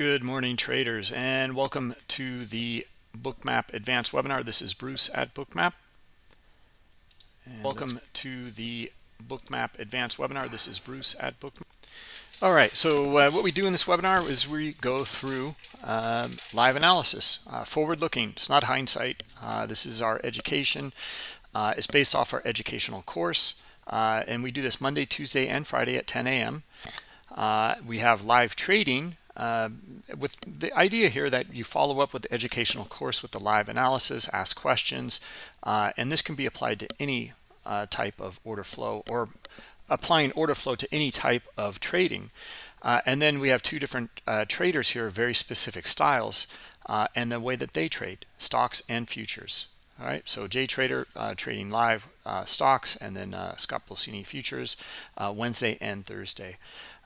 Good morning, traders, and welcome to the Bookmap Advanced webinar. This is Bruce at Bookmap. And welcome to the Bookmap Advanced webinar. This is Bruce at Bookmap. All right, so uh, what we do in this webinar is we go through um, live analysis, uh, forward-looking. It's not hindsight. Uh, this is our education. Uh, it's based off our educational course, uh, and we do this Monday, Tuesday, and Friday at 10 a.m. Uh, we have live trading uh, with the idea here that you follow up with the educational course with the live analysis, ask questions, uh, and this can be applied to any uh, type of order flow or applying order flow to any type of trading. Uh, and then we have two different uh, traders here, very specific styles, and the way that they trade, stocks and futures. All right, so Jay Trader trading live stocks, and then Scott Pulcini futures Wednesday and Thursday.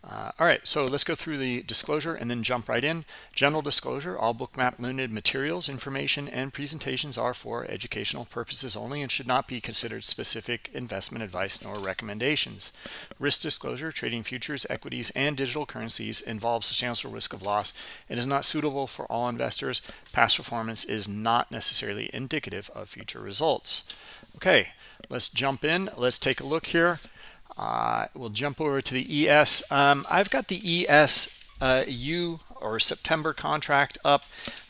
Uh, all right, so let's go through the disclosure and then jump right in. General disclosure, all Bookmap Limited materials, information, and presentations are for educational purposes only and should not be considered specific investment advice nor recommendations. Risk disclosure, trading futures, equities, and digital currencies involves substantial risk of loss and is not suitable for all investors. Past performance is not necessarily indicative of future results. Okay, let's jump in. Let's take a look here. Uh, we'll jump over to the ES. Um, I've got the ES uh, U or September contract up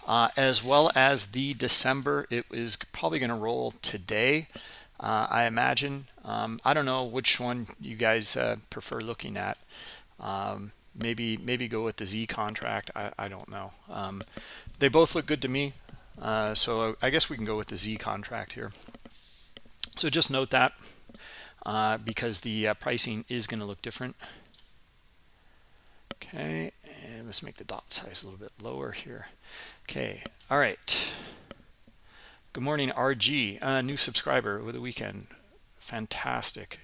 uh, as well as the December. It is probably going to roll today, uh, I imagine. Um, I don't know which one you guys uh, prefer looking at. Um, maybe maybe go with the Z contract. I, I don't know. Um, they both look good to me. Uh, so I guess we can go with the Z contract here. So just note that uh, because the uh, pricing is going to look different. Okay, and let's make the dot size a little bit lower here. Okay, all right. Good morning, RG, uh, new subscriber over the weekend. Fantastic.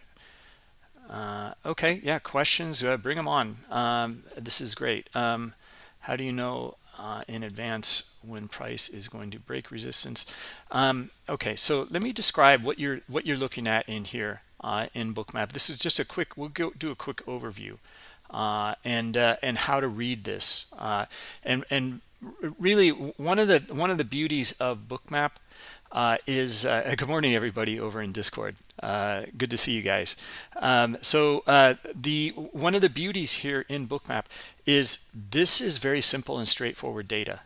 Uh, okay, yeah, questions, uh, bring them on. Um, this is great. Um, how do you know uh, in advance when price is going to break resistance? Um, okay, so let me describe what you're what you're looking at in here uh, in bookmap. This is just a quick we'll go do a quick overview uh, and uh, and how to read this. Uh, and and really one of the one of the beauties of bookmap uh, is uh, good morning everybody over in discord. Good to see you guys. Um, so the one of the beauties here in bookmap is this is very simple and straightforward data.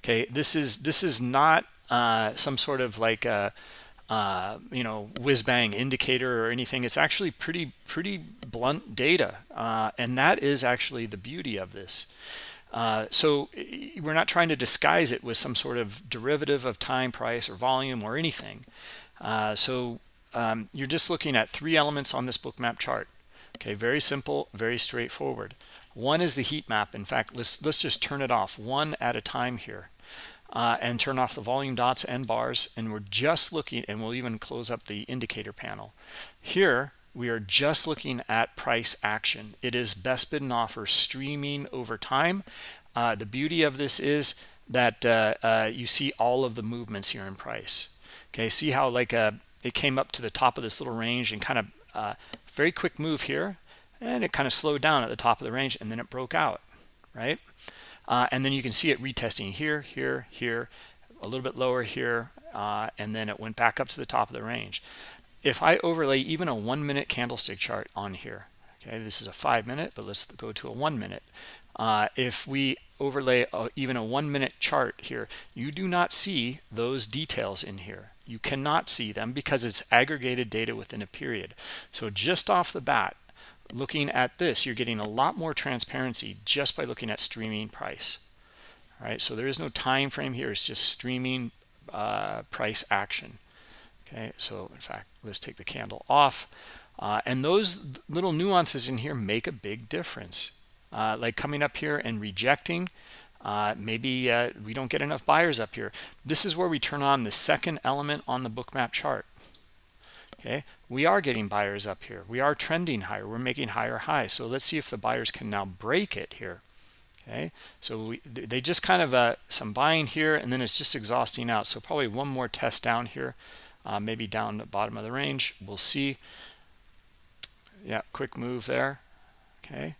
Okay this is this is not some sort of like uh, you know whiz bang indicator or anything it's actually pretty pretty blunt data uh, and that is actually the beauty of this. Uh, so we're not trying to disguise it with some sort of derivative of time price or volume or anything. Uh, so um, you're just looking at three elements on this Bookmap chart. Okay very simple very straightforward. One is the heat map. In fact let's let's just turn it off one at a time here uh, and turn off the volume dots and bars and we're just looking and we'll even close up the indicator panel. Here we are just looking at price action. It is best bid and offer streaming over time. Uh, the beauty of this is that uh, uh you see all of the movements here in price. Okay see how like uh, it came up to the top of this little range and kind of uh, very quick move here and it kind of slowed down at the top of the range and then it broke out right uh, and then you can see it retesting here, here, here, a little bit lower here, uh, and then it went back up to the top of the range. If I overlay even a one minute candlestick chart on here, okay, this is a five minute, but let's go to a one minute. Uh, if we overlay a, even a one minute chart here, you do not see those details in here. You cannot see them because it's aggregated data within a period. So just off the bat, looking at this, you're getting a lot more transparency just by looking at streaming price. All right, so there is no time frame here. It's just streaming uh, price action. Okay, so in fact, let's take the candle off. Uh, and those little nuances in here make a big difference. Uh, like coming up here and rejecting, uh, maybe uh, we don't get enough buyers up here. This is where we turn on the second element on the bookmap chart okay? We are getting buyers up here. We are trending higher. We're making higher highs. So let's see if the buyers can now break it here okay? So we, they just kind of uh, some buying here and then it's just exhausting out. So probably one more test down here uh, maybe down the bottom of the range. We'll see. Yeah quick move there okay?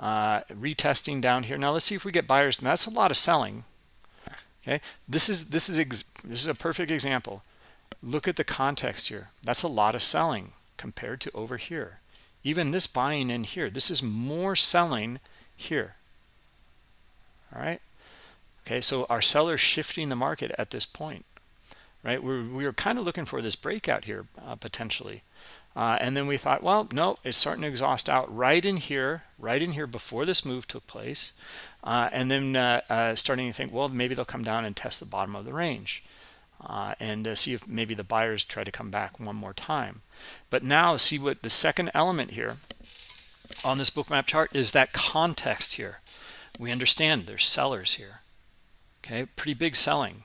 Uh, retesting down here. Now let's see if we get buyers. And that's a lot of selling okay? This is this is this is a perfect example look at the context here. That's a lot of selling compared to over here. Even this buying in here this is more selling here. All right? Okay so our sellers shifting the market at this point? Right? We're we were kind of looking for this breakout here uh, potentially. Uh, and then we thought well no it's starting to exhaust out right in here right in here before this move took place. Uh, and then uh, uh, starting to think well maybe they'll come down and test the bottom of the range uh, and see if maybe the buyers try to come back one more time. But now see what the second element here on this Bookmap chart is that context here. We understand there's sellers here. Okay pretty big selling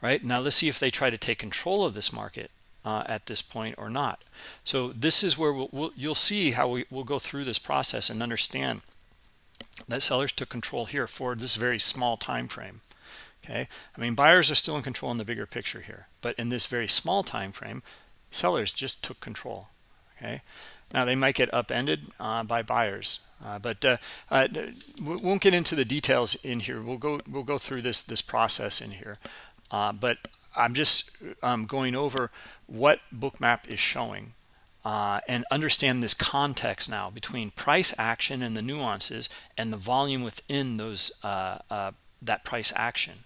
right? Now let's see if they try to take control of this market uh, at this point or not. So this is where we'll, we'll, you'll see how we, will go through this process and understand that sellers took control here for this very small time frame okay i mean buyers are still in control in the bigger picture here but in this very small time frame sellers just took control okay now they might get upended uh, by buyers, uh, but uh, uh we won't get into the details in here. We'll go we'll go through this this process in here, uh, but I'm just um, going over what Bookmap is showing uh, and understand this context now between price action and the nuances and the volume within those that price action.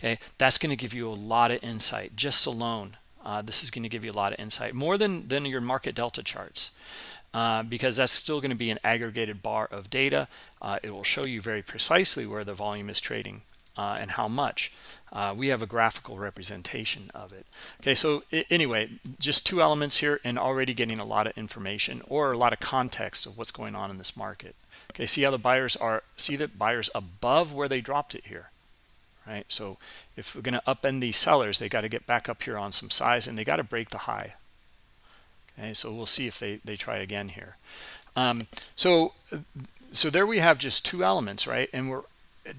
Okay, that's going to give you a lot of insight just alone uh, this is going to give you a lot of insight more than than your market delta charts uh, because that's still going to be an aggregated bar of data. Uh, it will show you very precisely where the volume is trading uh, and how much. Uh, we have a graphical representation of it. Okay so anyway just two elements here and already getting a lot of information or a lot of context of what's going on in this market. Okay see how the buyers are see that buyers above where they dropped it here right? So if we're going to upend these sellers they got to get back up here on some size and they got to break the high. Okay so we'll see if they they try again here. Um, so so there we have just two elements right? And we're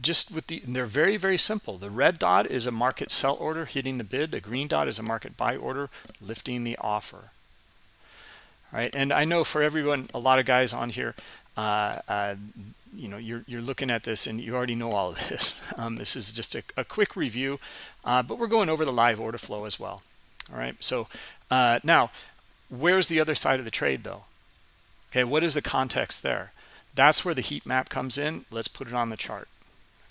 just with the they're very very simple. The red dot is a market sell order hitting the bid. The green dot is a market buy order lifting the offer. All right and i know for everyone a lot of guys on here uh, uh, you know you're you're looking at this and you already know all of this. Um, this is just a, a quick review uh, but we're going over the live order flow as well. All right so uh, now where's the other side of the trade though? Okay what is the context there? That's where the heat map comes in. Let's put it on the chart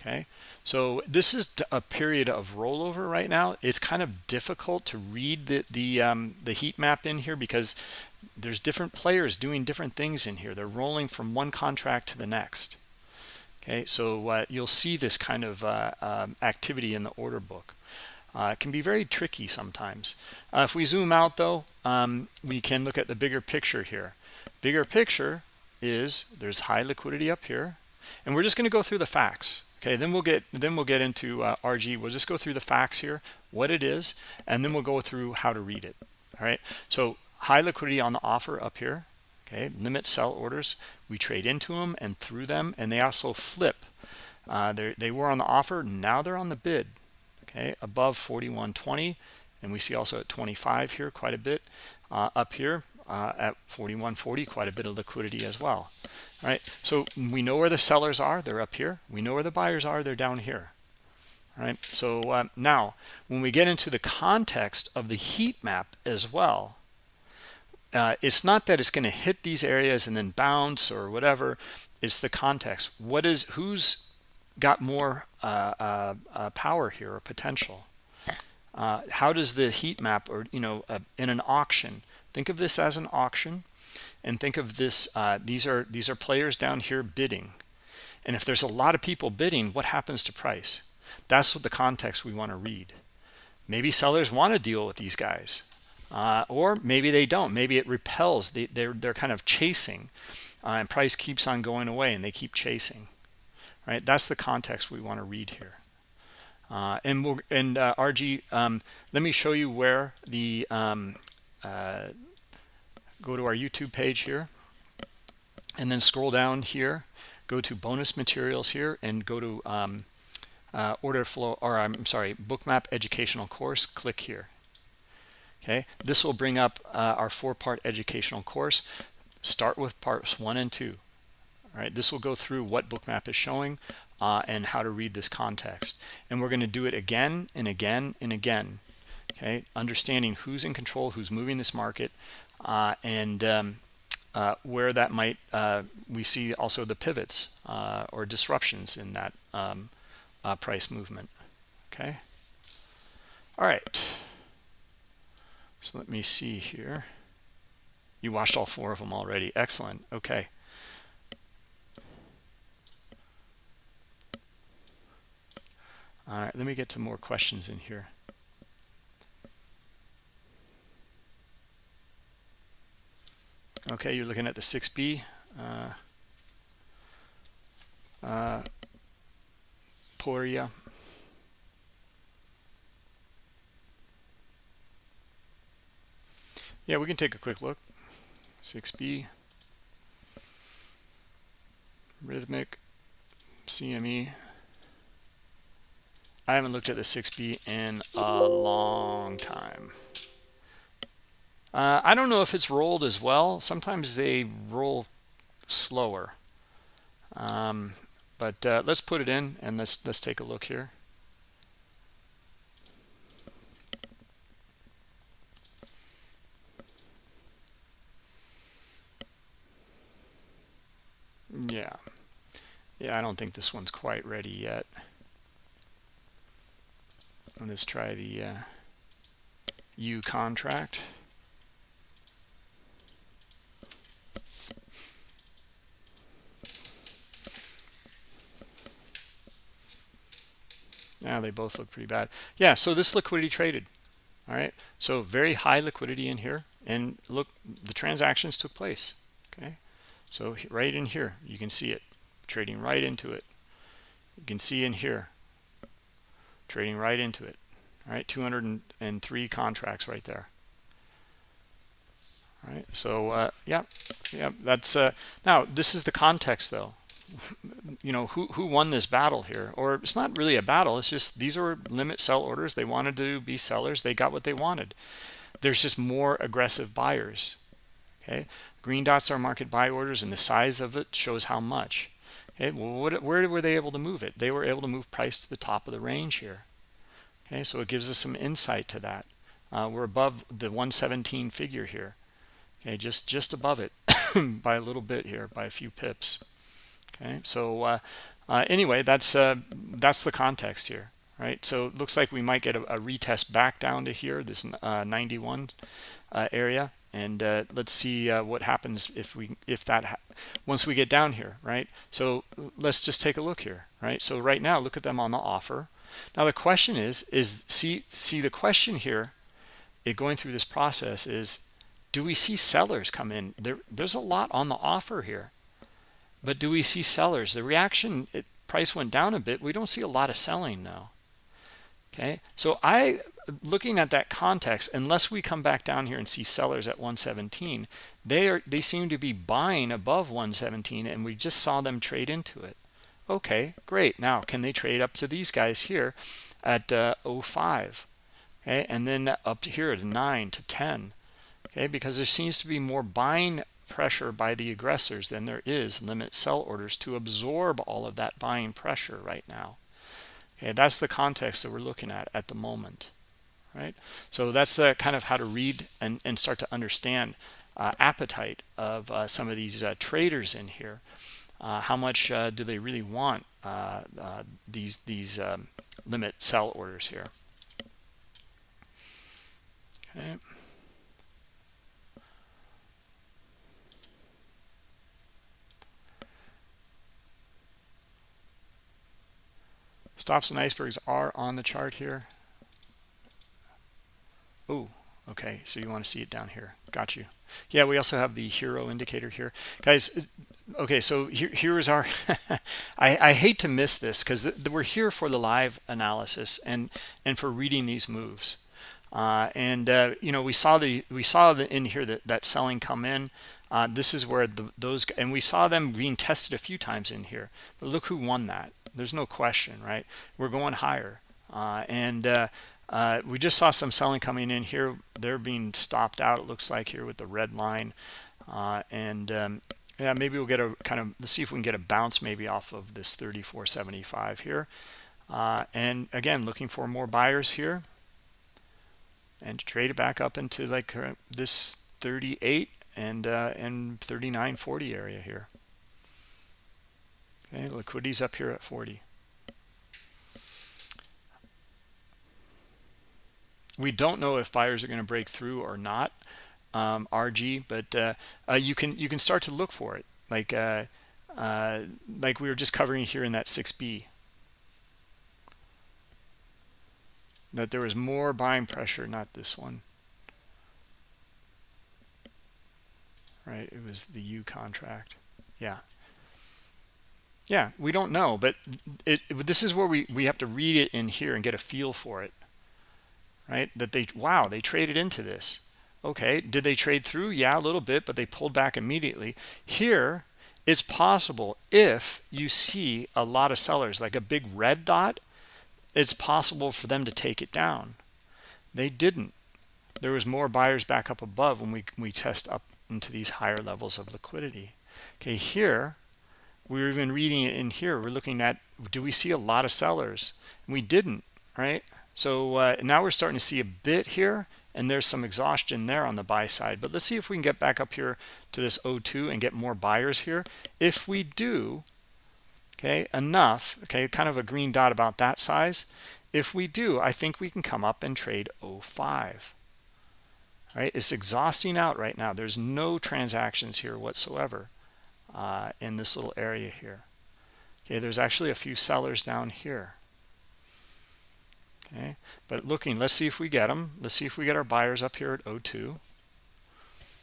okay? So this is a period of rollover right now. It's kind of difficult to read the the um, the heat map in here because there's different players doing different things in here. They're rolling from one contract to the next. Okay so uh, you'll see this kind of uh, um, activity in the order book. Uh, it can be very tricky sometimes. Uh, if we zoom out though um, we can look at the bigger picture here. Bigger picture is there's high liquidity up here and we're just going to go through the facts. Okay then we'll get then we'll get into uh, rg we'll just go through the facts here what it is and then we'll go through how to read it. All right? So high liquidity on the offer up here okay? Limit sell orders. We trade into them and through them and they also flip. Uh, they were on the offer now they're on the bid okay? Above 41.20 and we see also at 25 here quite a bit uh, up here uh, at 41.40 quite a bit of liquidity as well all right? So we know where the sellers are they're up here. We know where the buyers are they're down here all right? So uh, now when we get into the context of the heat map as well uh, it's not that it's going to hit these areas and then bounce or whatever it's the context. What is who's got more uh, uh, uh power here or potential? Uh, how does the heat map or you know uh, in an auction think of this as an auction and think of this these are these are players down here bidding. And if there's a lot of people bidding what happens to price? That's what the context we want to read. Maybe sellers want to deal with these guys uh, or maybe they don't. Maybe it repels. They, they're they're kind of chasing uh, and price keeps on going away and they keep chasing right? That's the context we want to read here. Uh, and we'll and uh, RG um, let me show you where the um, uh, go to our YouTube page here and then scroll down here. Go to bonus materials here and go to um, uh, order flow or I'm sorry bookmap educational course. Click here okay? This will bring up uh, our four-part educational course. Start with parts one and two all right? This will go through what bookmap is showing uh, and how to read this context. And we're going to do it again and again and again okay? Understanding who's in control who's moving this market uh, and um, uh, where that might uh, we see also the pivots uh, or disruptions in that um, uh, price movement okay? All right so let me see here. You watched all four of them already. Excellent. Okay. All right let me get to more questions in here. Okay you're looking at the 6b uh, uh, Poria yeah we can take a quick look 6b Rithmic CME I haven't looked at the 6b in a long time uh, I don't know if it's rolled as well. Sometimes they roll slower. Um, but uh, let's put it in and let's let's take a look here. Yeah. Yeah, I don't think this one's quite ready yet. Let's try the uh, U contract. Yeah, they both look pretty bad. Yeah, so this liquidity traded. All right. So very high liquidity in here. And look, the transactions took place. Okay. So right in here, you can see it trading right into it. You can see in here trading right into it. All right. 203 contracts right there. All right. So, uh, yeah, yeah, that's uh, now this is the context though you know who who won this battle here or it's not really a battle it's just these are limit sell orders they wanted to be sellers they got what they wanted there's just more aggressive buyers okay? Green dots are market buy orders and the size of it shows how much. Okay what, where were they able to move it? They were able to move price to the top of the range here. Okay so it gives us some insight to that. Uh, we're above the 117 figure here. Okay just just above it by a little bit here by a few pips. Okay so uh, uh, anyway that's uh, that's the context here right? So it looks like we might get a, a retest back down to here this uh, 91 uh, area and uh, let's see what happens if we if that once we get down here right so let's just take a look here right so right now look at them on the offer now the question is is see see the question here it going through this process is do we see sellers come in there there's a lot on the offer here but do we see sellers? The reaction, it, price went down a bit. We don't see a lot of selling now. Okay, so I, looking at that context, unless we come back down here and see sellers at 117, they are they seem to be buying above 117, and we just saw them trade into it. Okay, great. Now, can they trade up to these guys here at uh, 05? Okay, and then up to here to 9 to 10. Okay, because there seems to be more buying pressure by the aggressors than there is limit sell orders to absorb all of that buying pressure right now. Okay, that's the context that we're looking at at the moment, right? So that's uh, kind of how to read and, and start to understand uh, appetite of uh, some of these uh, traders in here. Uh, how much uh, do they really want these these um, limit sell orders here? Okay. Stops and icebergs are on the chart here. Okay. So you want to see it down here. Got you. Yeah, we also have the hero indicator here. Guys, okay, so here, here is our... I, I hate to miss this because we're here for the live analysis and, and for reading these moves. Uh, and, uh, you know, we saw the we saw the, in here that, that selling come in. Uh, this is where the, those... And we saw them being tested a few times in here. But look who won that there's no question right we're going higher uh, and uh, we just saw some selling coming in here. They're being stopped out it looks like here with the red line. Uh, and um, yeah maybe we'll get a kind of let's see if we can get a bounce maybe off of this 34.75 here. Uh, and again looking for more buyers here. And trade it back up into like this 38 and uh, and 39.40 area here. Okay liquidity's up here at 40 we don't know if buyers are going to break through or not um, RG, but uh, uh, you can you can start to look for it, like uh, uh like we were just covering here in that 6B. That there was more buying pressure, not this one. Right, it was the U contract. Yeah. Yeah, we don't know, but it, it, this is where we, we have to read it in here and get a feel for it. Right, that they, wow, they traded into this Okay, did they trade through? Yeah, a little bit, but they pulled back immediately. Here, it's possible if you see a lot of sellers, like a big red dot, it's possible for them to take it down. They didn't. There was more buyers back up above when we, we test up into these higher levels of liquidity. Okay, here, we are even reading it in here. We're looking at, do we see a lot of sellers? We didn't, right? So uh, now we're starting to see a bit here and there's some exhaustion there on the buy side. But let's see if we can get back up here to this 02 and get more buyers here. If we do okay enough okay kind of a green dot about that size. If we do i think we can come up and trade 05 right? It's exhausting out right now. There's no transactions here whatsoever uh, in this little area here. Okay there's actually a few sellers down here okay but looking let's see if we get them let's see if we get our buyers up here at 02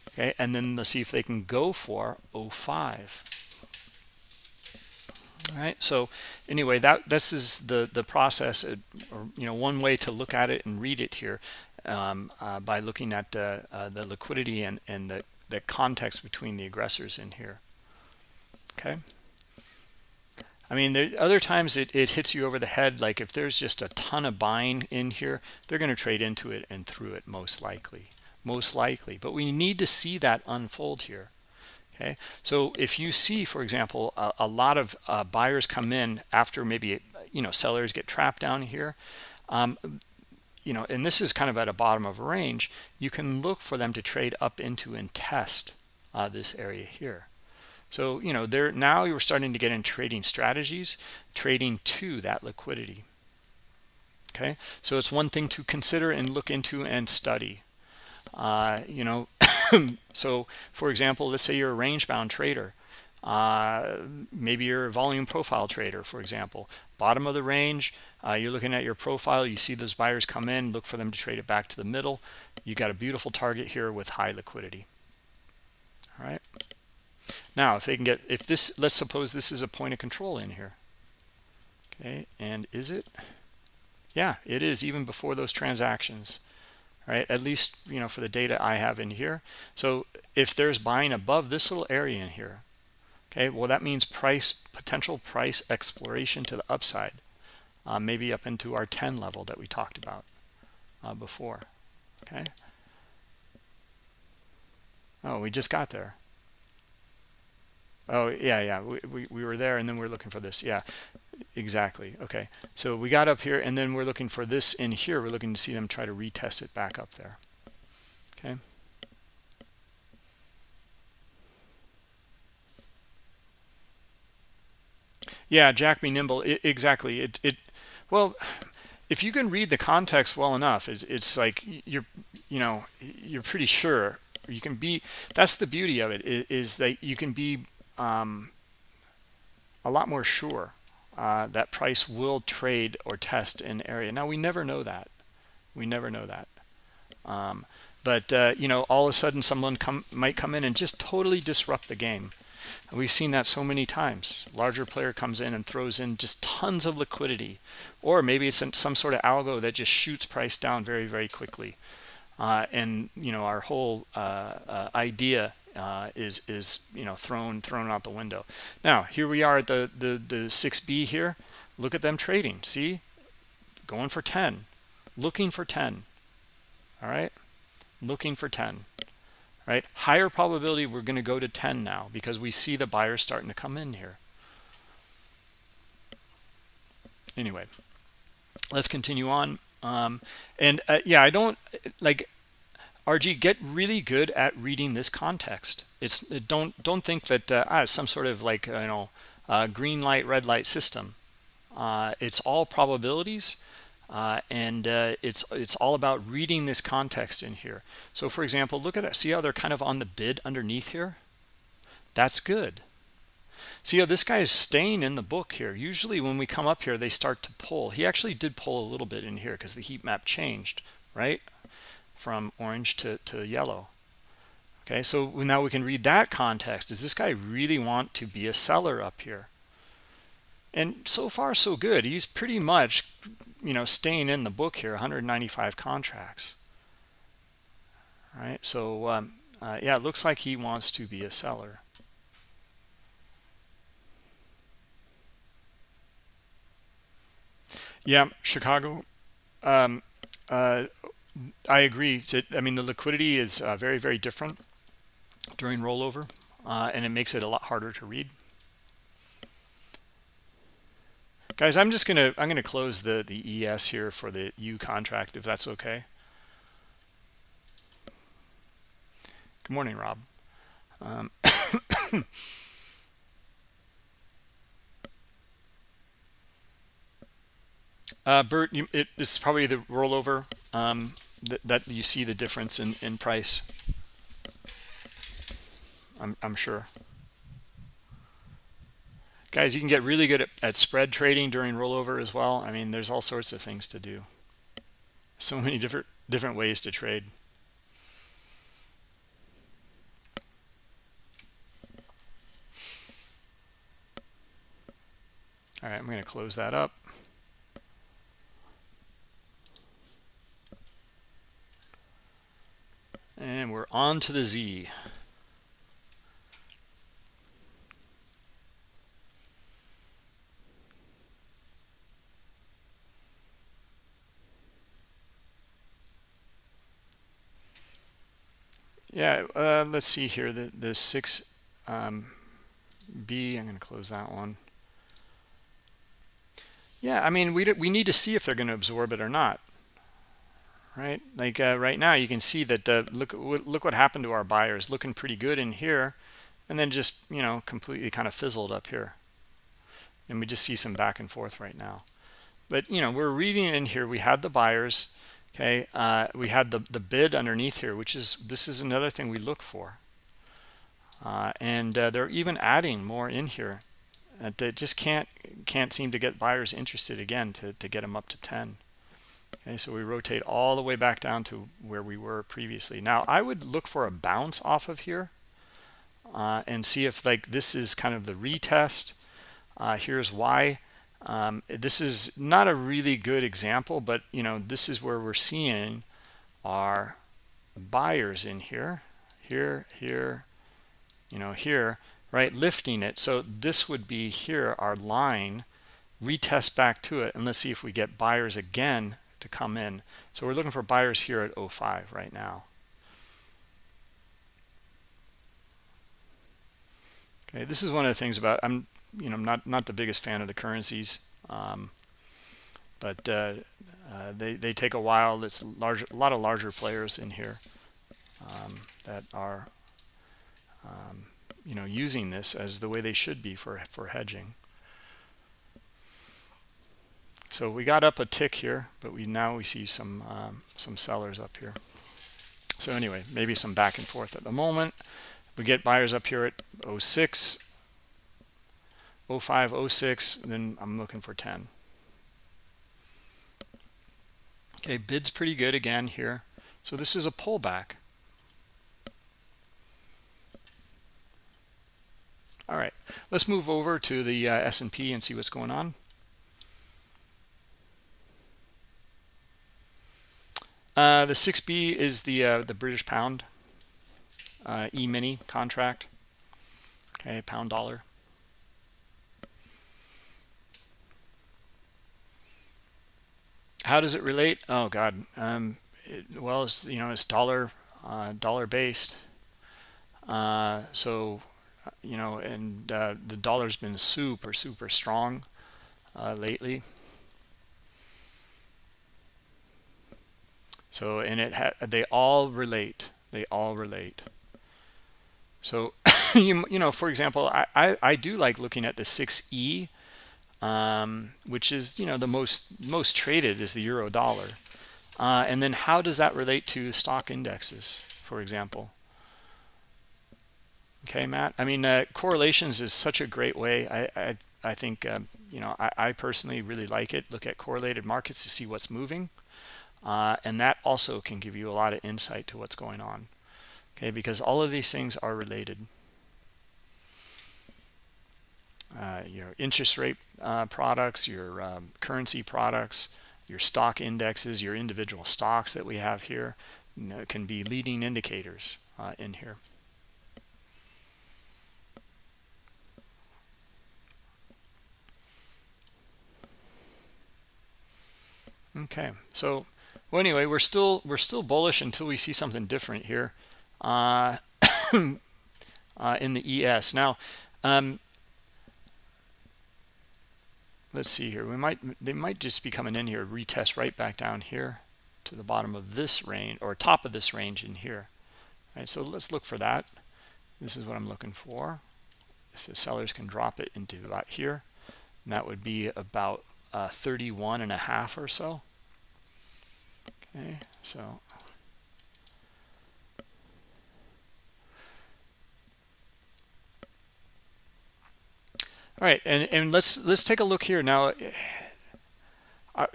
okay and then let's see if they can go for 05 all right so anyway that this is the the process uh, or you know one way to look at it and read it here um, uh, by looking at uh, the liquidity and and the the context between the aggressors in here. Okay I mean, there other times it, it hits you over the head. Like if there's just a ton of buying in here, they're going to trade into it and through it most likely, most likely. But we need to see that unfold here. Okay, so if you see, for example, a, a lot of uh, buyers come in after maybe you know sellers get trapped down here, um, you know, and this is kind of at a bottom of a range, you can look for them to trade up into and test uh, this area here. So, you know, there now you're starting to get in trading strategies, trading to that liquidity. Okay, so it's one thing to consider and look into and study. Uh, you know, so for example, let's say you're a range bound trader. Uh, maybe you're a volume profile trader, for example. Bottom of the range, uh, you're looking at your profile, you see those buyers come in, look for them to trade it back to the middle. You got a beautiful target here with high liquidity. All right. Now, if they can get, if this, let's suppose this is a point of control in here. Okay, and is it? Yeah, it is even before those transactions, right? At least, you know, for the data I have in here. So if there's buying above this little area in here, okay, well, that means price, potential price exploration to the upside, uh, maybe up into our 10 level that we talked about uh, before, okay? Oh, we just got there. Oh, yeah, yeah. We, we, we were there and then we are looking for this. Yeah, exactly. Okay. So we got up here and then we're looking for this in here. We're looking to see them try to retest it back up there. Okay. Yeah, Jack be nimble. It, exactly. It, it, well, if you can read the context well enough, it's, it's like you're, you know, you're pretty sure you can be, that's the beauty of it is, is that you can be um, a lot more sure uh, that price will trade or test in area. Now, we never know that. We never know that. Um, but, uh, you know, all of a sudden someone come, might come in and just totally disrupt the game. And we've seen that so many times. Larger player comes in and throws in just tons of liquidity. Or maybe it's some sort of algo that just shoots price down very, very quickly. Uh, and, you know, our whole uh, uh idea uh, is is you know thrown thrown out the window. Now here we are at the the the 6B here. Look at them trading. See, going for 10, looking for 10. All right, looking for 10. right? Higher probability we're going to go to 10 now because we see the buyers starting to come in here. Anyway, let's continue on. Um, and uh, yeah, I don't like RG get really good at reading this context. It's don't don't think that uh, ah, some sort of like you know uh, green light red light system. Uh, it's all probabilities uh, and uh, it's it's all about reading this context in here. So for example, look at it. See how they're kind of on the bid underneath here? That's good. See how this guy is staying in the book here. Usually when we come up here, they start to pull. He actually did pull a little bit in here because the heat map changed, right? From orange to, to yellow. Okay, so now we can read that context. Does this guy really want to be a seller up here? And so far, so good. He's pretty much you know, staying in the book here, 195 contracts. All right, so um, uh, yeah, it looks like he wants to be a seller. Yeah, Chicago. Um, uh, I agree. To, I mean, the liquidity is uh, very, very different during rollover, uh, and it makes it a lot harder to read. guys i'm just gonna i'm gonna close the the es here for the u contract if that's okay good morning rob um, uh, Bert, you, it, it's probably the rollover um, that, that you see the difference in, in price. I'm, I'm sure. Guys, you can get really good at, at spread trading during rollover as well. I mean, there's all sorts of things to do. So many different different ways to trade. All right, I'm going to close that up. And we're on to the Z. Yeah, uh, let's see here. The the six um, B. I'm going to close that one. Yeah, I mean we we need to see if they're going to absorb it or not, right? Like uh, right now, you can see that uh, look look what happened to our buyers. Looking pretty good in here, and then just you know completely kind of fizzled up here, and we just see some back and forth right now. But you know we're reading in here. We had the buyers okay uh, we had the the bid underneath here which is this is another thing we look for uh, and uh, they're even adding more in here it just can't can't seem to get buyers interested again to, to get them up to 10 okay so we rotate all the way back down to where we were previously. Now i would look for a bounce off of here uh, and see if like this is kind of the retest. Uh, here's why. Um, this is not a really good example, but you know this is where we're seeing our buyers in here, here, here, you know, here, right, lifting it. So this would be here, our line, retest back to it, and let's see if we get buyers again to come in. So we're looking for buyers here at 05 right now. Okay, this is one of the things about I'm you know I'm not not the biggest fan of the currencies, um, but uh, uh, they they take a while. It's large a lot of larger players in here um, that are um, you know using this as the way they should be for for hedging. So we got up a tick here, but we now we see some um, some sellers up here. So anyway, maybe some back and forth at the moment. We get buyers up here at 06 05, 06, then I'm looking for 10. Okay, bid's pretty good again here. So this is a pullback. All right, let's move over to the uh, S&P and see what's going on. Uh, the 6B is the uh, the British pound uh, E-mini contract. Okay, pound dollar. how does it relate? Oh God, um, it, well, it's you know it's dollar uh, dollar based. uh, so you know and the dollar's been super super strong lately so and it they all relate. They all relate. So you, you know for example I, I, I do like looking at the 6e um, which is you know the most most traded is the euro dollar. Uh, and then how does that relate to stock indexes for example? Okay matt? I mean uh, correlations is such a great way. I i, I think um, you know I, I, personally really like it. Look at correlated markets to see what's moving uh, and that also can give you a lot of insight to what's going on. Okay because all of these things are related. Uh, your interest rate uh, products your um, currency products your stock indexes your individual stocks that we have here you know, can be leading indicators uh, in here. Okay so well anyway we're still we're still bullish until we see something different here uh, uh, in the es now um, let's see here. We might they might just be coming in here retest right back down here to the bottom of this range or top of this range in here. All right so let's look for that. This is what i'm looking for. If the sellers can drop it into about here that would be about uh, 31 and a half or so okay so. All right and and let's let's take a look here now. I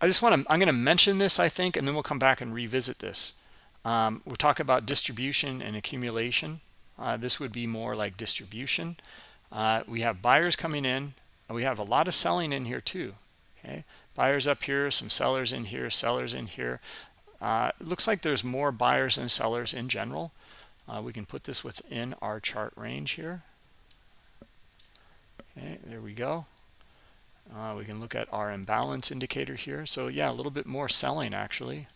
i just want to i'm going to mention this i think and then we'll come back and revisit this. Um, we'll talk about distribution and accumulation. Uh, this would be more like distribution. Uh, we have buyers coming in and we have a lot of selling in here too okay buyers up here some sellers in here sellers in here. Uh, it looks like there's more buyers than sellers in general. Uh, we can put this within our chart range here. Okay there we go. Uh, we can look at our imbalance indicator here. So yeah a little bit more selling actually.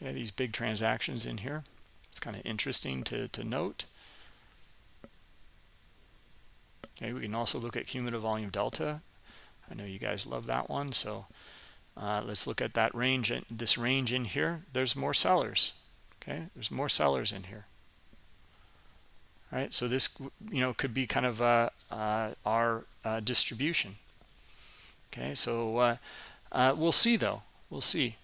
Yeah these big transactions in here. It's kind of interesting to, to note. Okay we can also look at cumulative volume delta I know you guys love that one. So uh, let's look at that range, this range in here. There's more sellers. Okay, there's more sellers in here. All right, so this you know could be kind of uh, uh, our uh, distribution. Okay, so uh, uh, we'll see though. We'll see.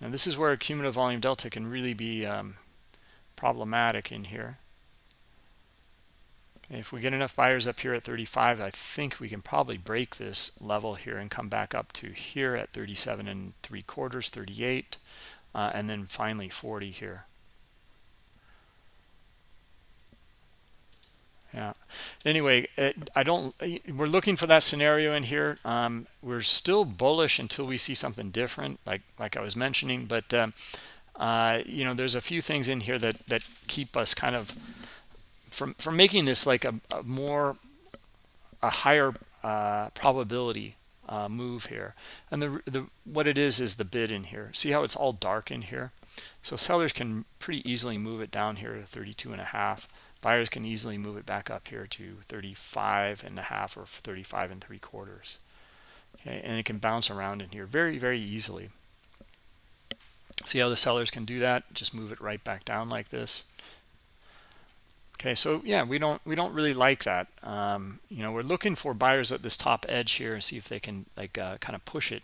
Now this is where cumulative volume delta can really be um, problematic in here if we get enough buyers up here at 35 i think we can probably break this level here and come back up to here at 37 and three quarters 38 uh, and then finally 40 here. Yeah. Anyway it, i don't we're looking for that scenario in here. Um, we're still bullish until we see something different like like i was mentioning but um, uh, you know there's a few things in here that that keep us kind of from from making this like a, a more a higher uh, probability uh, move here. And the the what it is is the bid in here. See how it's all dark in here? So sellers can pretty easily move it down here to 32 and a half. Buyers can easily move it back up here to 35 and a half or 35 and three quarters. Okay and it can bounce around in here very very easily. See how the sellers can do that? Just move it right back down like this okay so yeah we don't we don't really like that. Um, you know we're looking for buyers at this top edge here and see if they can like uh, kind of push it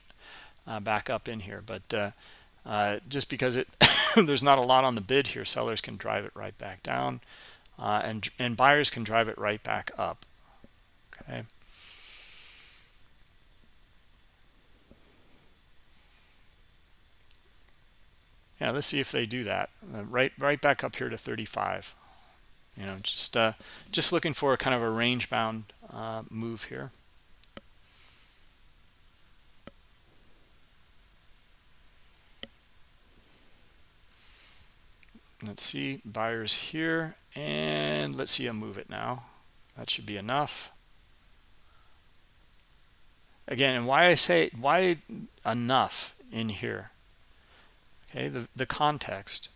uh, back up in here. But uh, uh just because it there's not a lot on the bid here sellers can drive it right back down uh, and and buyers can drive it right back up. Okay. Yeah let's see if they do that. Uh, right right back up here to 35 you know just uh, just looking for a kind of a range bound uh, move here. Let's see buyers here and let's see them move it now. That should be enough. Again and why I say why enough in here? Okay the the context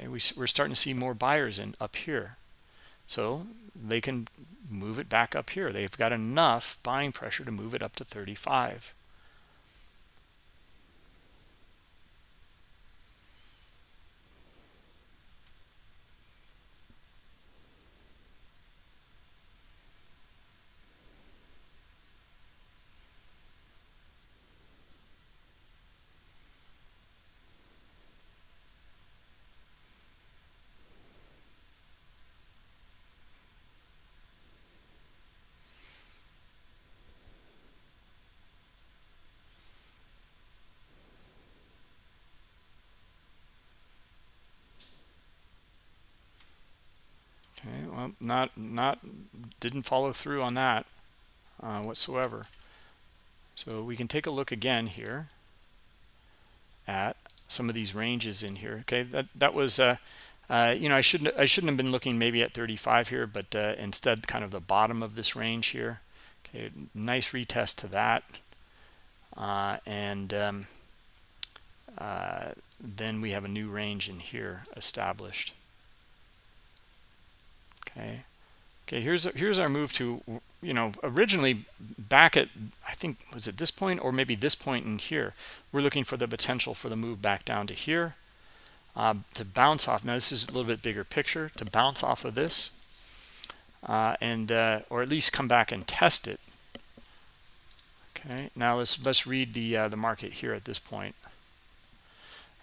okay we, we're starting to see more buyers in up here. So they can move it back up here. They've got enough buying pressure to move it up to 35 Okay, well, not not didn't follow through on that uh, whatsoever. So we can take a look again here at some of these ranges in here. Okay, that that was uh, uh, you know I shouldn't I shouldn't have been looking maybe at 35 here, but uh, instead kind of the bottom of this range here. Okay, nice retest to that, uh, and um, uh, then we have a new range in here established okay. Okay here's here's our move to you know originally back at i think was it this point or maybe this point in here we're looking for the potential for the move back down to here uh, to bounce off now this is a little bit bigger picture to bounce off of this uh, and uh, or at least come back and test it. Okay now let's let's read the uh, the market here at this point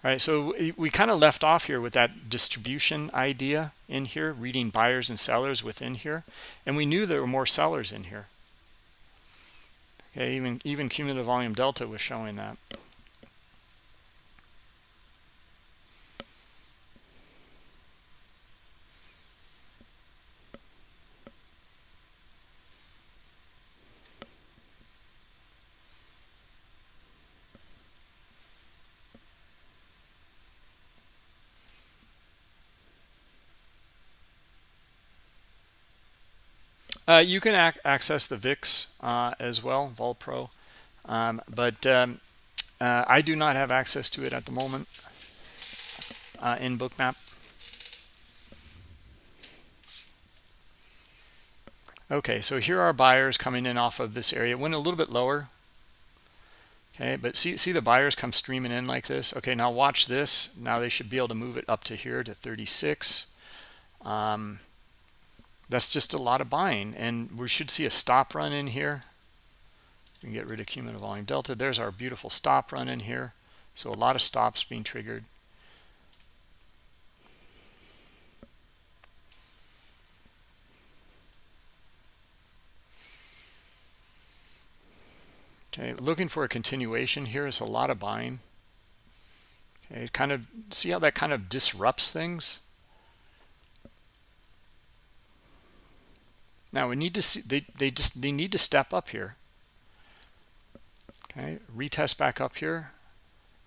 all right, so we, kind of left off here with that distribution idea in here, reading buyers and sellers within here. And we knew there were more sellers in here. Okay, even, even cumulative volume delta was showing that. Uh, you can ac access the VIX uh, as well, VolPro, um, but um, uh, I do not have access to it at the moment uh, in Bookmap. Okay, so here are buyers coming in off of this area. It went a little bit lower. Okay, but see, see the buyers come streaming in like this. Okay, now watch this. Now they should be able to move it up to here to 36. Um, that's just a lot of buying and we should see a stop run in here. We can get rid of cumulative volume delta. There's our beautiful stop run in here. So a lot of stops being triggered. Okay looking for a continuation here is a lot of buying. Okay kind of see how that kind of disrupts things Now we need to see they they just they need to step up here. Okay, retest back up here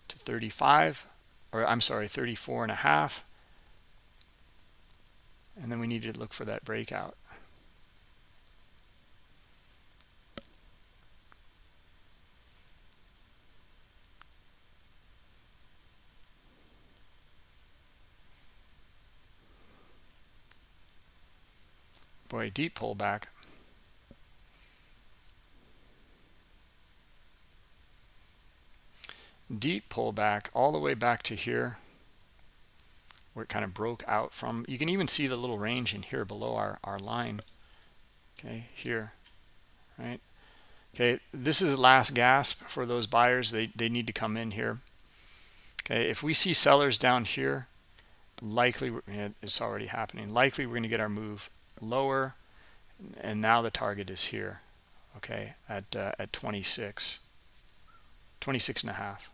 to 35 or I'm sorry, 34 and a half. And then we need to look for that breakout. Boy, deep pullback. Deep pullback all the way back to here where it kind of broke out from. You can even see the little range in here below our, our line. Okay, here, right? Okay, this is last gasp for those buyers. They, they need to come in here. Okay, if we see sellers down here, likely, it's already happening. Likely we're going to get our move lower and now the target is here okay at uh, at 26 26 and a half.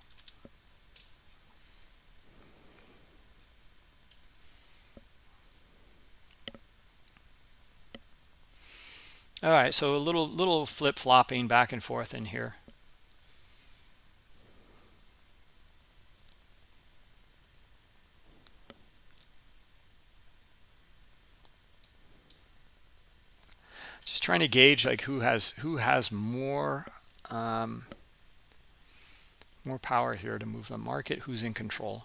All right so a little little flip-flopping back and forth in here trying to gauge like who has who has more um, more power here to move the market, who's in control.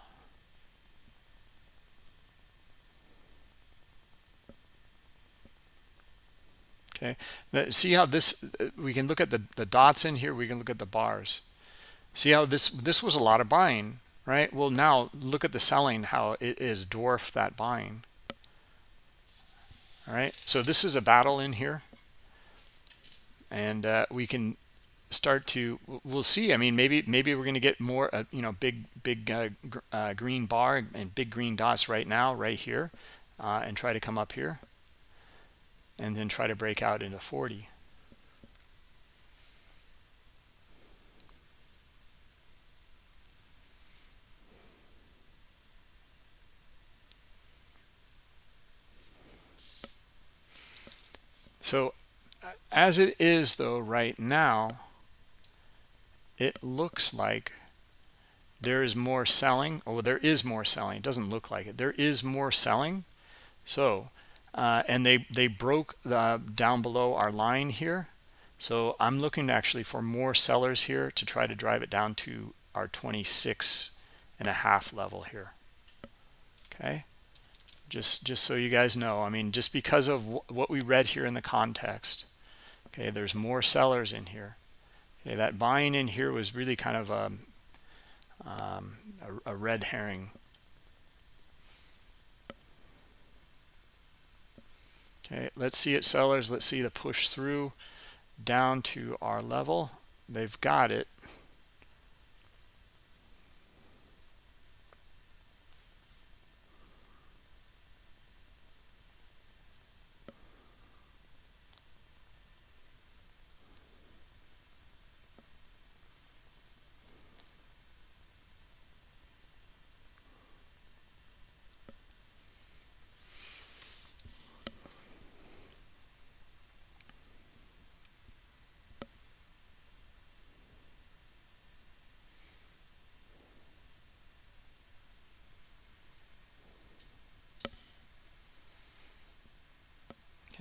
Okay, now, see how this, we can look at the, the dots in here, we can look at the bars. See how this, this was a lot of buying, right? Well, now look at the selling, how it is dwarf that buying. All right, so this is a battle in here and uh, we can start to we'll see. I mean maybe maybe we're going to get more uh, you know big big uh, uh, green bar and big green dots right now right here uh, and try to come up here and then try to break out into 40 so as it is though right now it looks like there is more selling. Or there is more selling. It doesn't look like it. There is more selling. So uh, and they they broke the, down below our line here. So i'm looking actually for more sellers here to try to drive it down to our 26 and a half level here. Okay? Just just so you guys know. I mean just because of what we read here in the context okay there's more sellers in here. Okay that buying in here was really kind of a, um, a, a red herring. Okay let's see it sellers. Let's see the push through down to our level. They've got it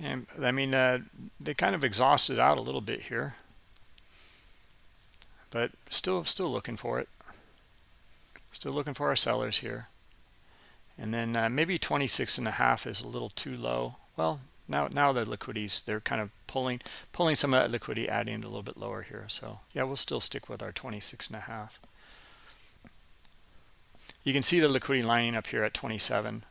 And I mean, uh, they kind of exhausted out a little bit here, but still, still looking for it. Still looking for our sellers here. And then uh, maybe 26 and a half is a little too low. Well, now, now the liquidities, they're kind of pulling, pulling some of that liquidity, adding it a little bit lower here. So yeah, we'll still stick with our 26 and a half. You can see the liquidity lining up here at 27.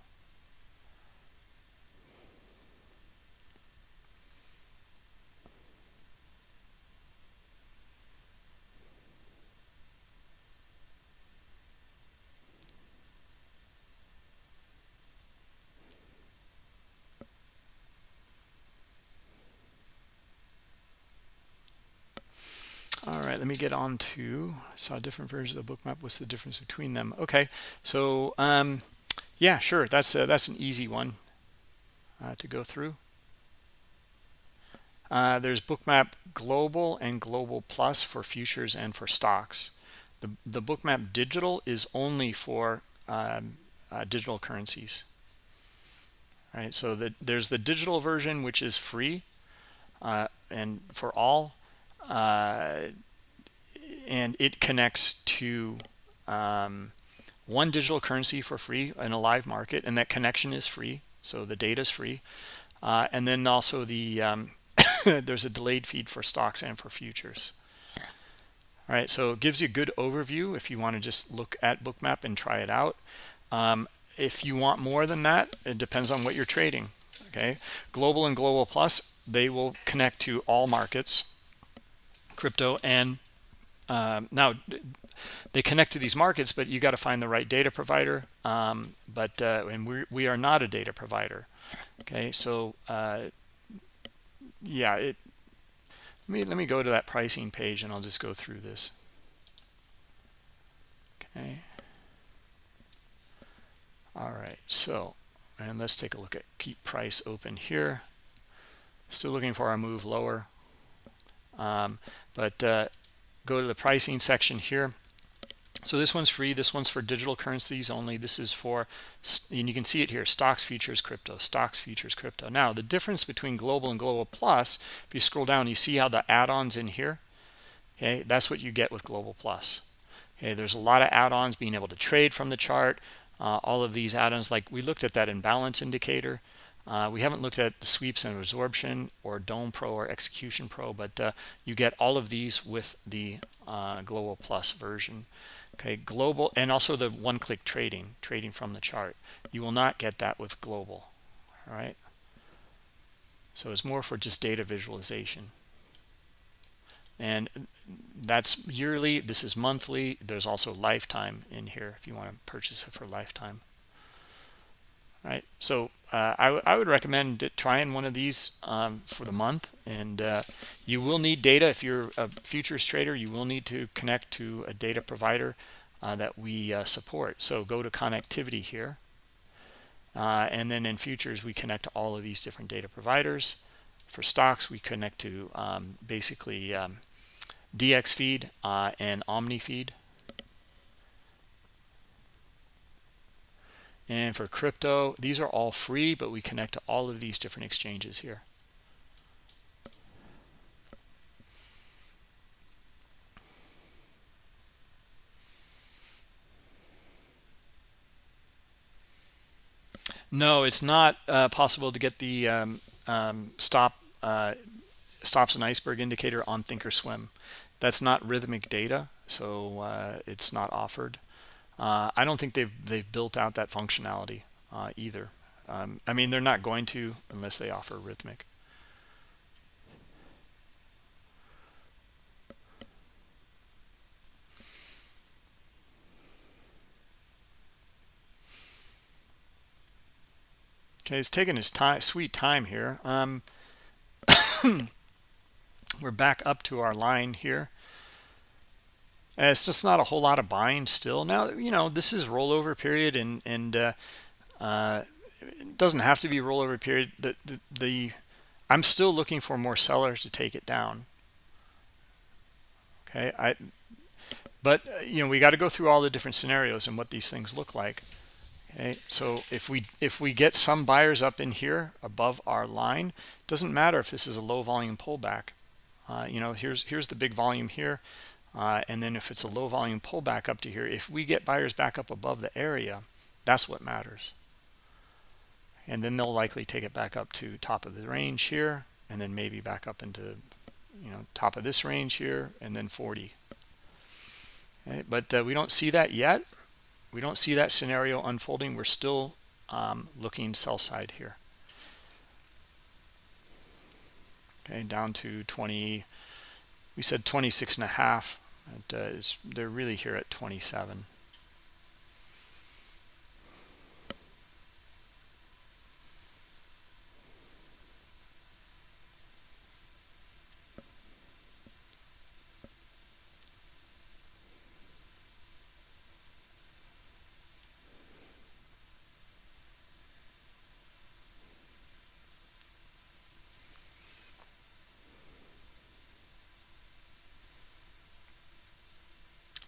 let me get on to saw different versions of the Bookmap what's the difference between them? Okay so um yeah sure that's uh, that's an easy one uh, to go through. Uh, there's Bookmap global and global plus for futures and for stocks. The the Bookmap digital is only for um, uh, digital currencies. All right so the, there's the digital version which is free uh, and for all uh, and it connects to um, one digital currency for free in a live market and that connection is free so the data is free. Uh, and then also the um, there's a delayed feed for stocks and for futures. All right so it gives you a good overview if you want to just look at Bookmap and try it out. Um, if you want more than that it depends on what you're trading okay? Global and global plus they will connect to all markets crypto and um, now, they connect to these markets, but you got to find the right data provider. Um, but uh, and we we are not a data provider. Okay, so uh, yeah, it. Let me let me go to that pricing page, and I'll just go through this. Okay. All right, so and let's take a look at keep price open here. Still looking for a move lower, um, but uh, go to the pricing section here. So this one's free. This one's for digital currencies only. This is for and you can see it here stocks futures crypto stocks futures crypto. Now the difference between global and global plus if you scroll down you see how the add-ons in here? Okay that's what you get with global plus. Okay there's a lot of add-ons being able to trade from the chart uh, all of these add-ons. Like we looked at that imbalance indicator Uh, we haven't looked at the sweeps and absorption or Dome Pro or Execution Pro, but uh, you get all of these with the uh, Global Plus version. Okay, global and also the one-click trading, trading from the chart. You will not get that with global. All right. So it's more for just data visualization. And that's yearly. This is monthly. There's also lifetime in here if you want to purchase it for lifetime. Right. So uh, I, I would recommend trying one of these um, for the month. And uh, you will need data if you're a futures trader. You will need to connect to a data provider uh, that we uh, support. So go to connectivity here uh, and then in futures, we connect to all of these different data providers. For stocks, we connect to um, basically um, DXFeed uh, and OmniFeed. And for crypto, these are all free, but we connect to all of these different exchanges here. No, it's not uh, possible to get the um, um, stop uh, stops an iceberg indicator on thinkorswim that's not Rithmic data so uh, it's not offered uh, i don't think they've they've built out that functionality uh, either um, i mean they're not going to unless they offer Rithmic. Okay, he's taking his time, sweet time here. Um, we're back up to our line here. And it's just not a whole lot of buying still. Now, you know, this is rollover period and, and uh, uh, it doesn't have to be rollover period. The, the, the, I'm still looking for more sellers to take it down. Okay, I, but, uh, you know, we got to go through all the different scenarios and what these things look like okay so if we if we get some buyers up in here above our line doesn't matter if this is a low volume pullback uh, you know here's here's the big volume here uh, and then if it's a low volume pullback up to here if we get buyers back up above the area that's what matters and then they'll likely take it back up to top of the range here and then maybe back up into you know top of this range here and then 40 okay, but uh, we don't see that yet we don't see that scenario unfolding. We're still um, looking sell side here. Okay, down to 20. We said 26 and a half. It, uh, they're really here at 27.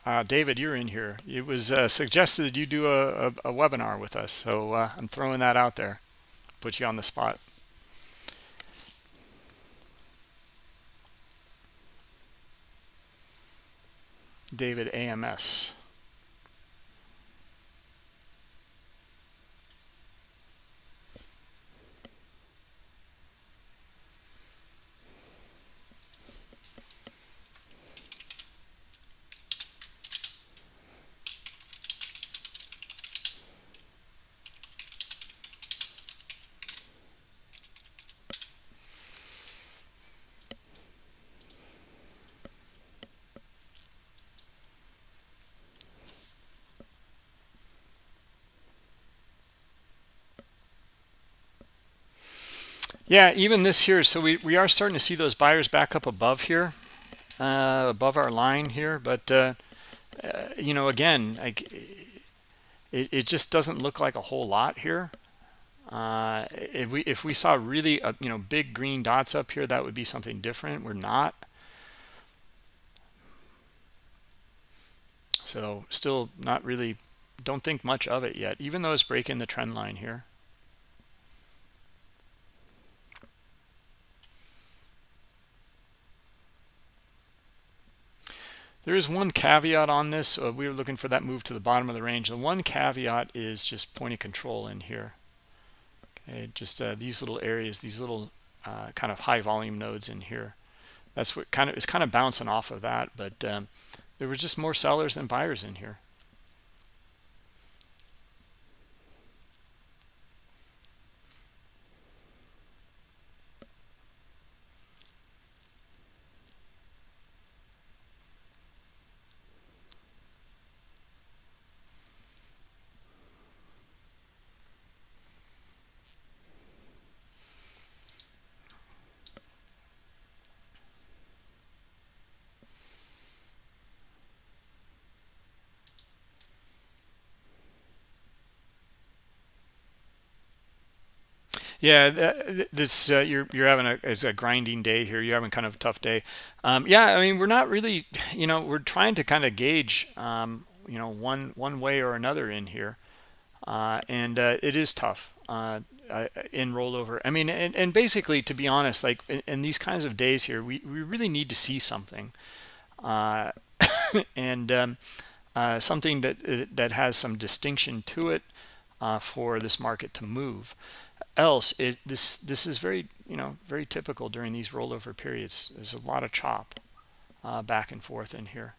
Uh, David, you're in here. It was uh, suggested you do a, a, a, webinar with us, so uh, I'm throwing that out there. Put you on the spot. David AMS. Yeah, even this here. So we, we are starting to see those buyers back up above here, uh, above our line here. But, uh, uh, you know, again, like it, it just doesn't look like a whole lot here. Uh, if we if we saw really, uh, you know, big green dots up here, that would be something different. We're not. So still not really, don't think much of it yet, even though it's breaking the trend line here. There is one caveat on this. Uh, we were looking for that move to the bottom of the range. The one caveat is just point of control in here. Okay, just uh, these little areas, these little uh, kind of high volume nodes in here. That's what kind of is kind of bouncing off of that, but um, there was just more sellers than buyers in here. Yeah, this uh, you're you're having a it's a grinding day here. You're having kind of a tough day. Um, yeah, I mean we're not really, you know, we're trying to kind of gauge, um, you know, one one way or another in here, uh, and uh, it is tough uh, uh, in rollover. I mean, and, and basically, to be honest, like in, in these kinds of days here, we we really need to see something, uh, and um, something that that has some distinction to it for this market to move else it this this is very you know very typical during these rollover periods. There's a lot of chop uh, back and forth in here.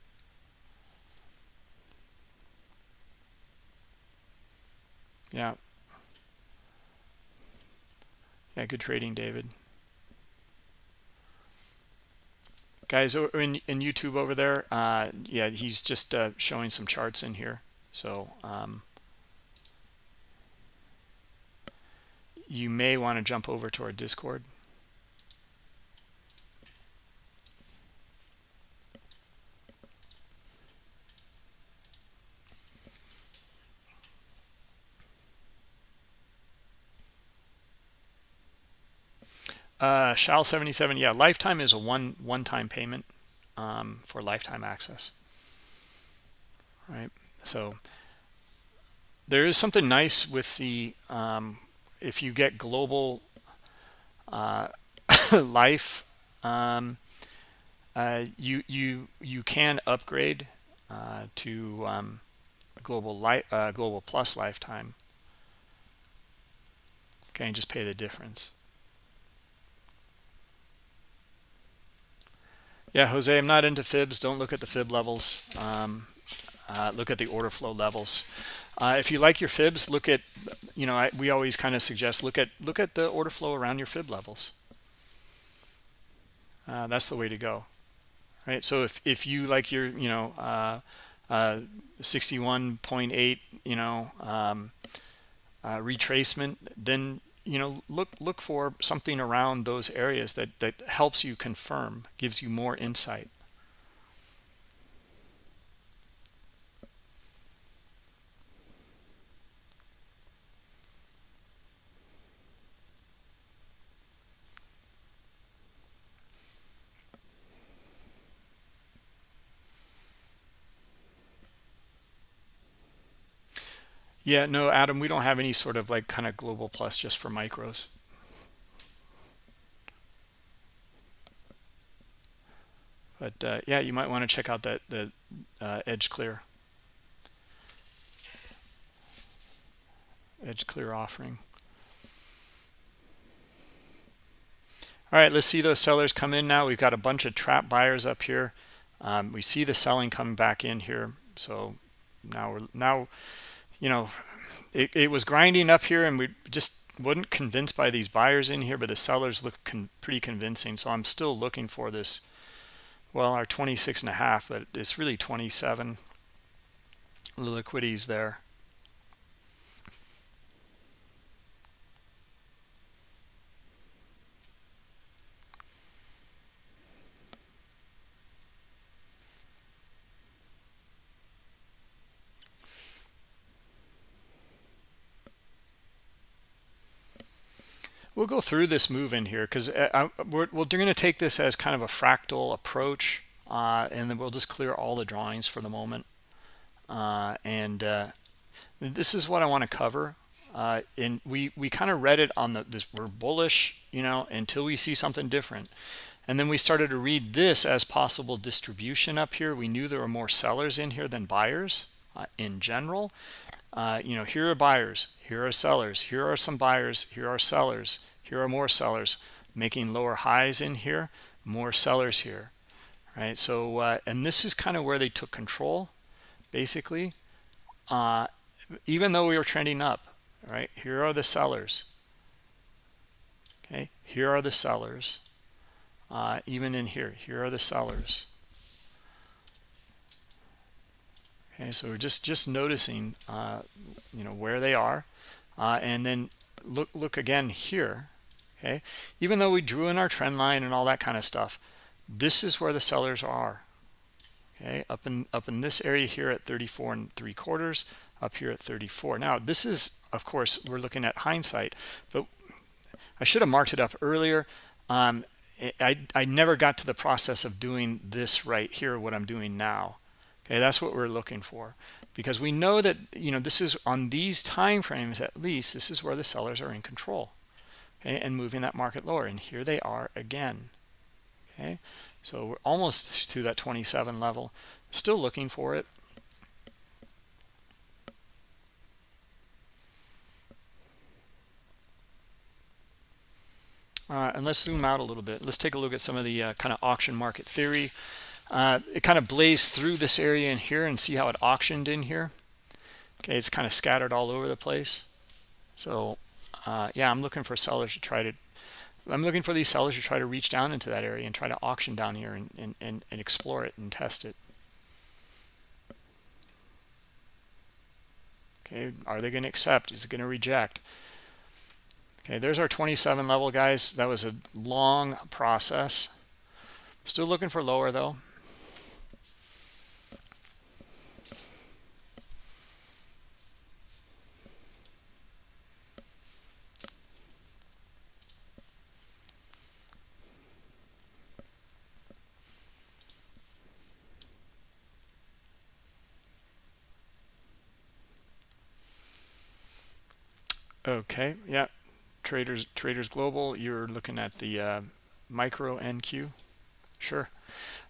Yeah. Yeah good trading david. Guys in, in youtube over there uh yeah he's just uh, showing some charts in here. So um you may want to jump over to our Discord. Uh, Shal 77, yeah, lifetime is a one one-time payment um, for lifetime access. Right, so there is something nice with the um, if you get global uh, life, um, uh, you you you can upgrade uh, to um, global life uh, global plus lifetime. Okay, and just pay the difference. Yeah, Jose, I'm not into fibs. Don't look at the fib levels. Um, uh, look at the order flow levels. Uh, if you like your fibs, look at, you know, I, we always kind of suggest look at look at the order flow around your fib levels. Uh, that's the way to go, right? So if if you like your, you know, uh, uh 61.8, you know, um, uh, retracement, then you know look look for something around those areas that that helps you confirm, gives you more insight. Yeah, no, Adam, we don't have any sort of like kind of global plus just for micros. But uh, yeah, you might want to check out that the uh, EdgeClear. Edge Clear offering. All right, let's see those sellers come in now. We've got a bunch of trap buyers up here. Um, we see the selling coming back in here. So now we're now you know, it, it was grinding up here and we just wasn't convinced by these buyers in here, but the sellers look con pretty convincing. So I'm still looking for this, well, our 26 and a half, but it's really 27. The liquidity's there. We'll go through this move in here because uh, we're, we're going to take this as kind of a fractal approach uh, and then we'll just clear all the drawings for the moment. Uh, and uh, this is what I want to cover. Uh, and we we kind of read it on the this we're bullish you know until we see something different. And then we started to read this as possible distribution up here. We knew there were more sellers in here than buyers uh, in general. You know, here are buyers, here are sellers, here are some buyers, here are sellers, here are more sellers making lower highs in here, more sellers here, right? So, uh, and this is kind of where they took control, basically. Uh, even though we were trending up, right? Here are the sellers. Okay, here are the sellers. Uh, even in here, here are the sellers. Okay, so we're just just noticing, uh, you know, where they are, uh, and then look look again here. Okay, even though we drew in our trend line and all that kind of stuff, this is where the sellers are. Okay, up in up in this area here at 34 and three quarters, up here at 34. Now this is, of course, we're looking at hindsight, but I should have marked it up earlier. Um, I, I never got to the process of doing this right here, what I'm doing now. Okay, that's what we're looking for because we know that, you know, this is on these time frames at least, this is where the sellers are in control okay, and moving that market lower. And here they are again. Okay, so we're almost to that 27 level, still looking for it. Uh, and let's zoom out a little bit. Let's take a look at some of the uh, kind of auction market theory. Uh, it kind of blazed through this area in here and see how it auctioned in here. Okay, it's kind of scattered all over the place. So uh, yeah, I'm looking for sellers to try to, I'm looking for these sellers to try to reach down into that area and try to auction down here and, and, and, and explore it and test it. Okay, are they going to accept? Is it going to reject? Okay, there's our 27 level, guys. That was a long process. Still looking for lower, though. Okay, yeah, traders traders global you're looking at the uh, micro nq sure.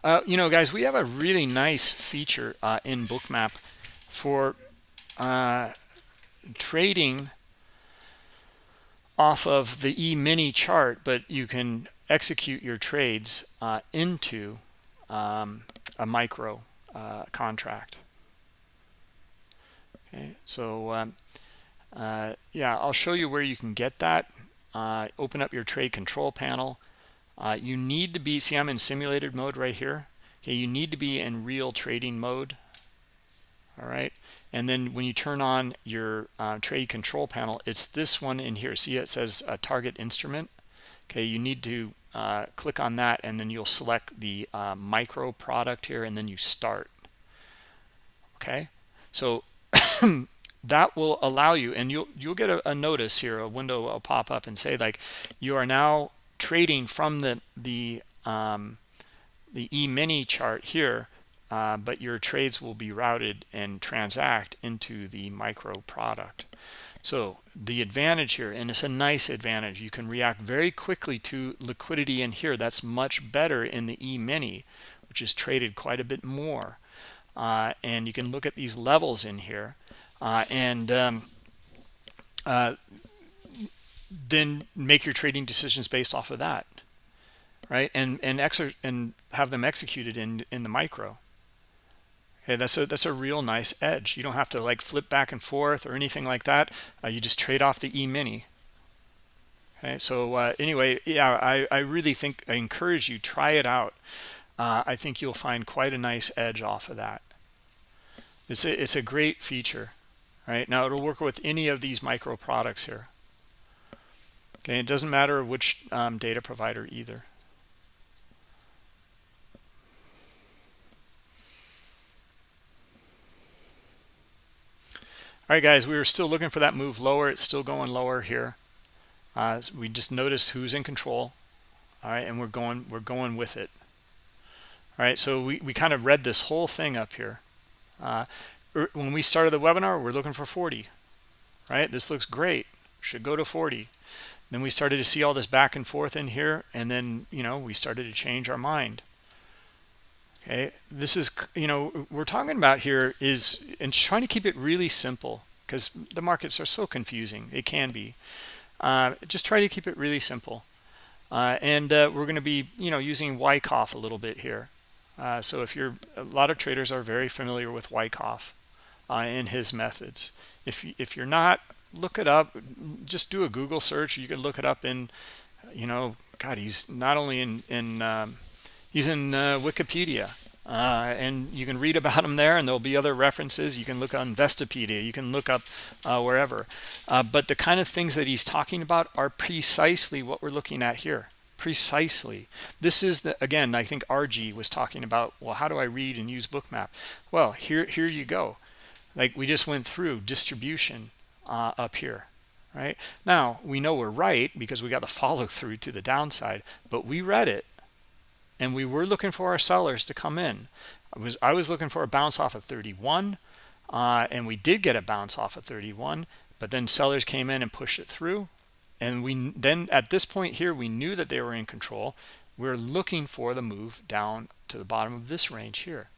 Uh, you know guys we have a really nice feature uh, in Bookmap for uh, trading off of the e-mini chart but you can execute your trades uh, into um, a micro uh, contract. Okay so um, uh, yeah, I'll show you where you can get that. Uh, open up your trade control panel. Uh, you need to be, see I'm in simulated mode right here. Okay, you need to be in real trading mode. All right, and then when you turn on your uh, trade control panel, it's this one in here. See it says uh, target instrument. Okay, you need to uh, click on that and then you'll select the micro product here and then you start. Okay, so that will allow you and you'll you'll get a, a, notice here a window will pop up and say like you are now trading from the the um, the e-mini chart here uh, but your trades will be routed and transact into the micro product. So the advantage here and it's a nice advantage you can react very quickly to liquidity in here. That's much better in the e-mini which is traded quite a bit more. Uh, and you can look at these levels in here uh, and um, uh, then make your trading decisions based off of that right? And and exer and have them executed in in the micro. Okay that's a that's a real nice edge. You don't have to like flip back and forth or anything like that. Uh, you just trade off the e-mini okay so uh, anyway yeah I, I really think I encourage you try it out. Uh, I think you'll find quite a nice edge off of that. It's a, it's a great feature right? Now it'll work with any of these micro products here. Okay it doesn't matter which um, data provider either. All right guys we were still looking for that move lower. It's still going lower here. Uh, we just noticed who's in control. All right and we're going we're going with it. All right so we, we kind of read this whole thing up here. Uh, when we started the webinar we're looking for 40 right? This looks great. Should go to 40 then we started to see all this back and forth in here and then you know we started to change our mind. Okay? This is you know we're talking about here is and trying to keep it really simple because the markets are so confusing. It can be. Uh, just try to keep it really simple. Uh, and uh, we're going to be you know using Wyckoff a little bit here. Uh, so if you're a lot of traders are very familiar with Wyckoff uh, and his methods. If if you're not look it up. Just do a Google search. You can look it up in you know God he's not only in in um, he's in uh, Wikipedia uh, and you can read about him there and there'll be other references. You can look on Investopedia you can look up uh, wherever. Uh, but the kind of things that he's talking about are precisely what we're looking at here. Precisely. This is the again I think RG was talking about well how do I read and use Bookmap well here here you go like we just went through distribution uh, up here right? Now we know we're right because we got the follow through to the downside but we read it and we were looking for our sellers to come in. I was i was looking for a bounce off of 31 uh, and we did get a bounce off of 31 but then sellers came in and pushed it through and we then at this point here we knew that they were in control. We we're looking for the move down to the bottom of this range here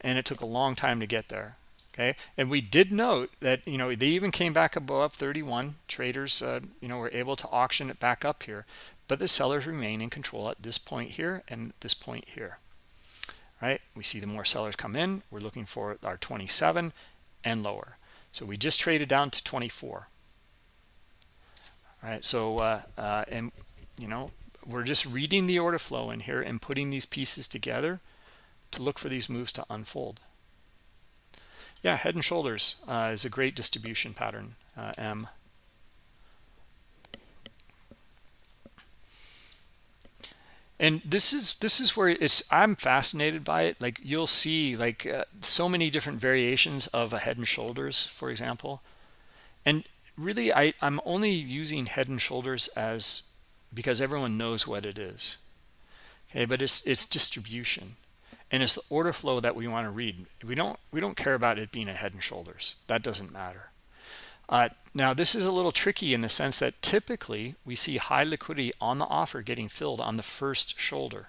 and it took a long time to get there okay? And we did note that you know they even came back above 31 traders uh, you know were able to auction it back up here. But the sellers remain in control at this point here and this point here. Right? We see the more sellers come in. We're looking for our 27 and lower. So we just traded down to 24 all right? So uh, uh, and you know we're just reading the order flow in here and putting these pieces together to look for these moves to unfold yeah head and shoulders uh, is a great distribution pattern uh, m. And this is this is where it's i'm fascinated by it. Like you'll see like uh, so many different variations of a head and shoulders for example. And really i i'm only using head and shoulders as because everyone knows what it is. Okay but it's it's distribution and it's the order flow that we want to read we don't we don't care about it being a head and shoulders that doesn't matter uh, now, this is a little tricky in the sense that typically we see high liquidity on the offer getting filled on the first shoulder.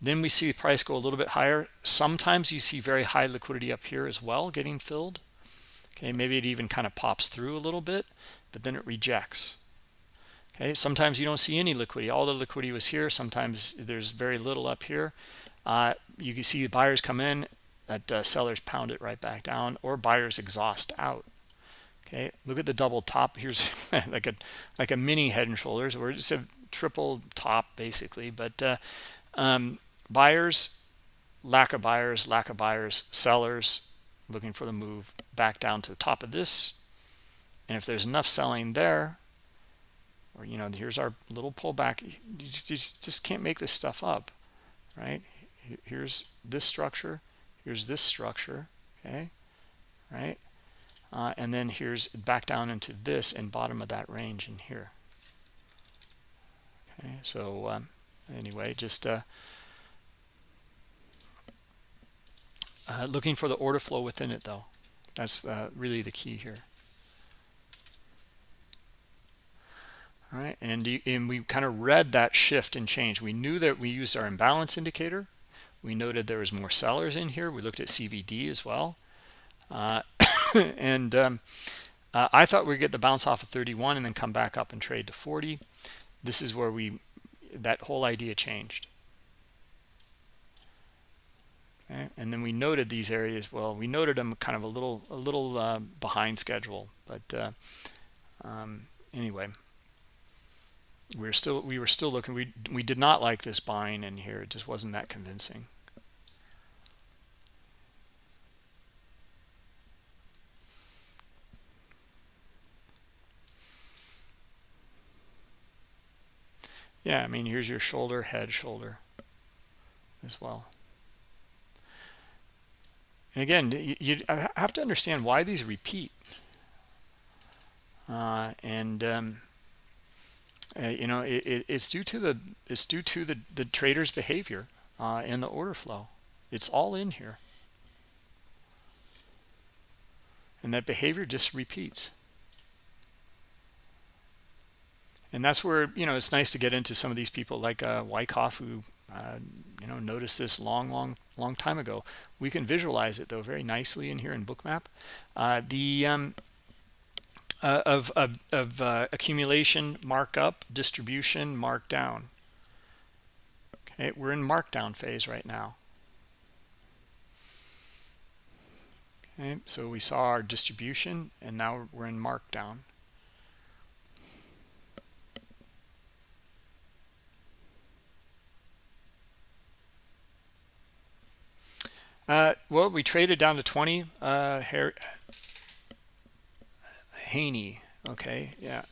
Then we see the price go a little bit higher. Sometimes you see very high liquidity up here as well getting filled. Okay, maybe it even kind of pops through a little bit, but then it rejects. Okay, sometimes you don't see any liquidity. All the liquidity was here. Sometimes there's very little up here. Uh, you can see buyers come in, that uh, sellers pound it right back down, or buyers exhaust out. Okay look at the double top. Here's like a like a mini head and shoulders. Or just a triple top basically. But uh, um, buyers lack of buyers lack of buyers sellers looking for the move back down to the top of this. And if there's enough selling there or you know here's our little pullback you just, you just can't make this stuff up right here's this structure here's this structure okay right? Uh, and then here's back down into this and bottom of that range in here. Okay so um, anyway just uh, uh, looking for the order flow within it though. That's uh, really the key here. All right and, and we kind of read that shift and change. We knew that we used our imbalance indicator we noted there was more sellers in here we looked at CVD as well uh, and um, uh, I thought we'd get the bounce off of 31 and then come back up and trade to 40. This is where we that whole idea changed. Okay. And then we noted these areas. Well, we noted them kind of a little a little uh, behind schedule, but uh, um, anyway, we are still we were still looking. We we did not like this buying in here. It just wasn't that convincing. yeah i mean here's your shoulder head shoulder as well and again you, you have to understand why these repeat uh, and um, uh, you know it, it, it's due to the it's due to the the trader's behavior uh, in the order flow. It's all in here. And that behavior just repeats. And that's where you know it's nice to get into some of these people like uh, Wyckoff who uh, you know noticed this long long long time ago. We can visualize it though very nicely in here in Bookmap. Uh, the um, uh, of, of, of uh, accumulation markup distribution markdown okay we're in markdown phase right now okay so we saw our distribution and now we're in markdown Uh, well, we traded down to 20. Uh, Haney. Okay, yeah.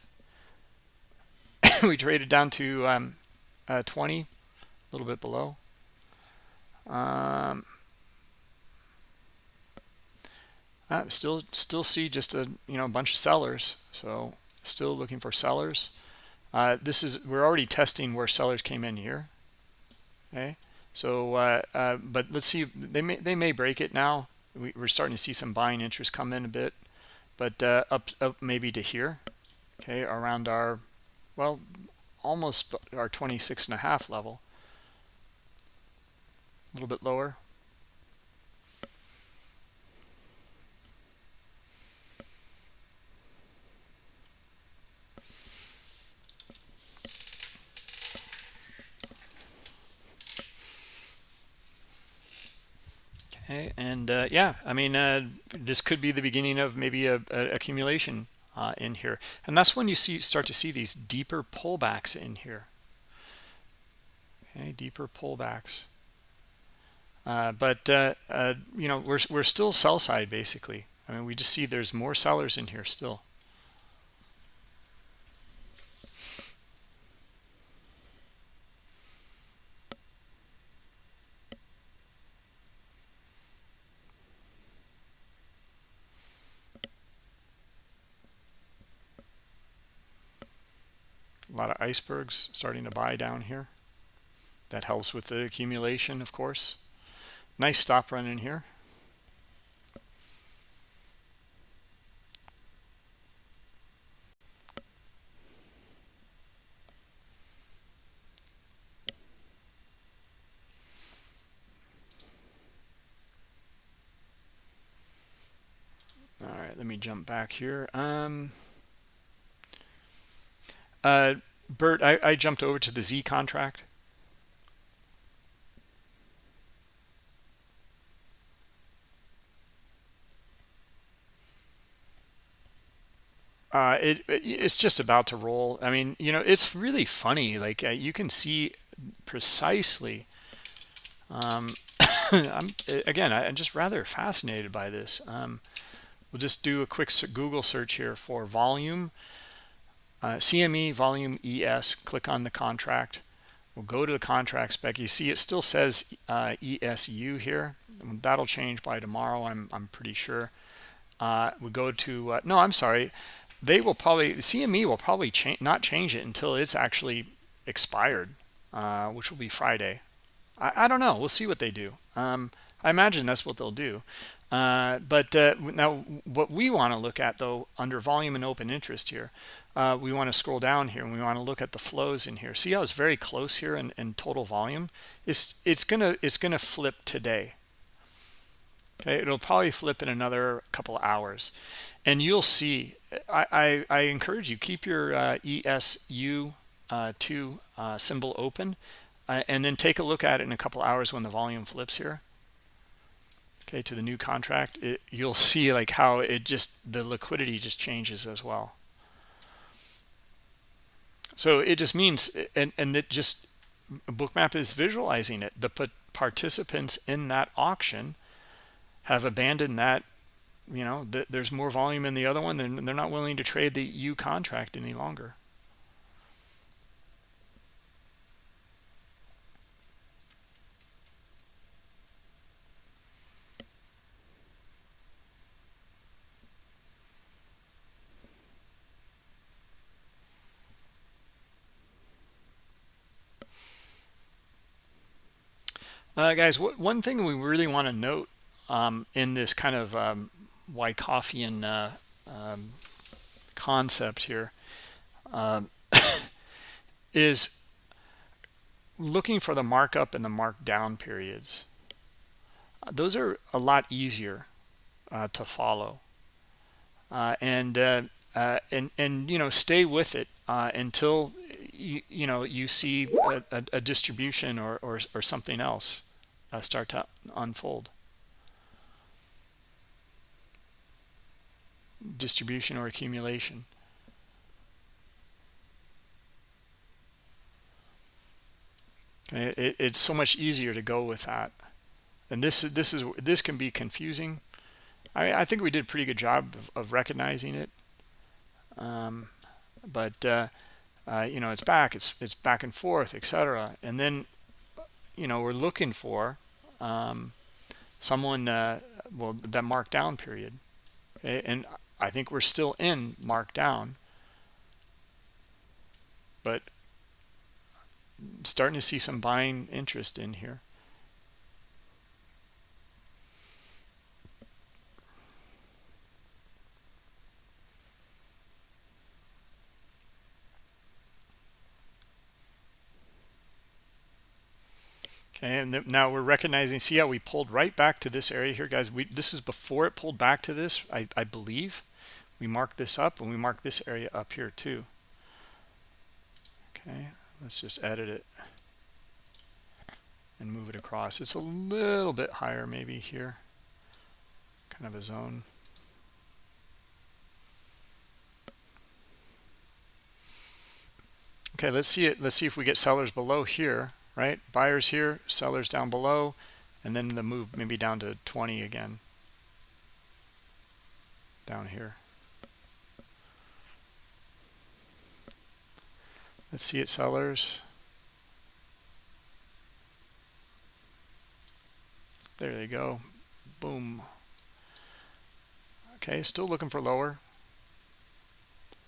we traded down to um, uh, 20, a little bit below. Um, uh, still, still see just a you know a bunch of sellers. So still looking for sellers. Uh, this is we're already testing where sellers came in here. Okay, so uh, uh, but let's see they may they may break it now. We, are starting to see some buying interest come in a bit but uh, up up maybe to here okay around our well almost our 26 and a half level. A little bit lower Okay, and uh, yeah, I mean, uh, this could be the beginning of maybe a, a accumulation uh, in here, and that's when you see start to see these deeper pullbacks in here. Okay, deeper pullbacks. Uh, but uh, uh, you know, we're we're still sell side basically. I mean, we just see there's more sellers in here still. Lot of icebergs starting to buy down here. That helps with the accumulation of course. Nice stop run in here. All right let me jump back here. Um uh, Bert, I, I jumped over to the Z contract. Uh, it, it's just about to roll. I mean, you know, it's really funny. Like uh, you can see precisely. Um, I'm again, I, am just rather fascinated by this. Um, we'll just do a quick Google search here for volume uh, CME volume ES, click on the contract. We'll go to the contract spec. You see it still says uh, ESU here. That'll change by tomorrow, I'm, I'm pretty sure. Uh, we go to, uh, no, I'm sorry. They will probably, CME will probably cha not change it until it's actually expired, uh, which will be Friday. I, I, don't know. We'll see what they do. Um, I imagine that's what they'll do. Uh, but uh, now what we want to look at, though, under volume and open interest here, uh, we want to scroll down here and we want to look at the flows in here. See how it's very close here in, in total volume? It's it's gonna it's gonna flip today. Okay, it'll probably flip in another couple hours, and you'll see. I I, I encourage you keep your uh, ESU uh, two uh, symbol open, uh, and then take a look at it in a couple hours when the volume flips here okay to the new contract it, you'll see like how it just the liquidity just changes as well so it just means, and, and it just, Bookmap is visualizing it. The participants in that auction have abandoned that, you know, th there's more volume in the other one, and they're not willing to trade the U contract any longer. Uh, guys, one thing we really want to note um, in this kind of um, uh, um, concept here um, is looking for the markup and the markdown periods. Uh, those are a lot easier uh, to follow. Uh, and uh, uh, and and you know stay with it uh, until you you know you see a, a, a distribution or, or or something else start to unfold. Distribution or accumulation. It, it's so much easier to go with that. And this is this is this can be confusing. I, I think we did a pretty good job of, of recognizing it. Um, but uh, uh, you know, it's back, it's it's back and forth, etc. And then you know, we're looking for um, someone uh, well that markdown period, and I think we're still in markdown, but starting to see some buying interest in here. And now we're recognizing, see how we pulled right back to this area here, guys. We This is before it pulled back to this, I, I believe. We marked this up, and we marked this area up here too. Okay, let's just edit it and move it across. It's a little bit higher maybe here, kind of a zone. Okay, let's see it. Let's see if we get sellers below here, right? Buyers here, sellers down below, and then the move maybe down to 20 again down here. Let's see it sellers. There they go. Boom. Okay, still looking for lower.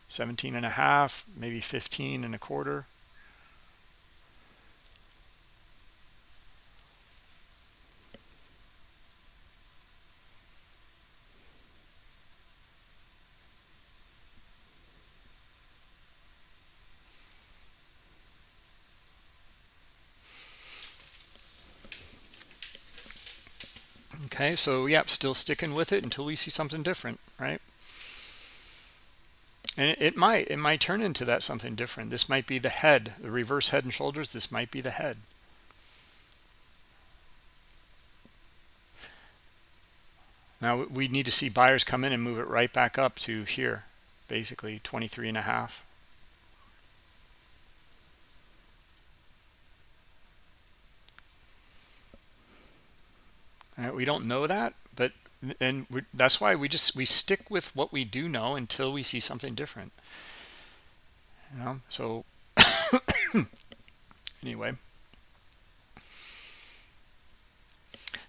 17 and a half, maybe 15 and a quarter. Okay, so yep, still sticking with it until we see something different, right? And it, it might, it might turn into that something different. This might be the head, the reverse head and shoulders. This might be the head. Now we need to see buyers come in and move it right back up to here, basically 23 and a half. Uh, we don't know that, but and that's why we just we stick with what we do know until we see something different. You know, so anyway.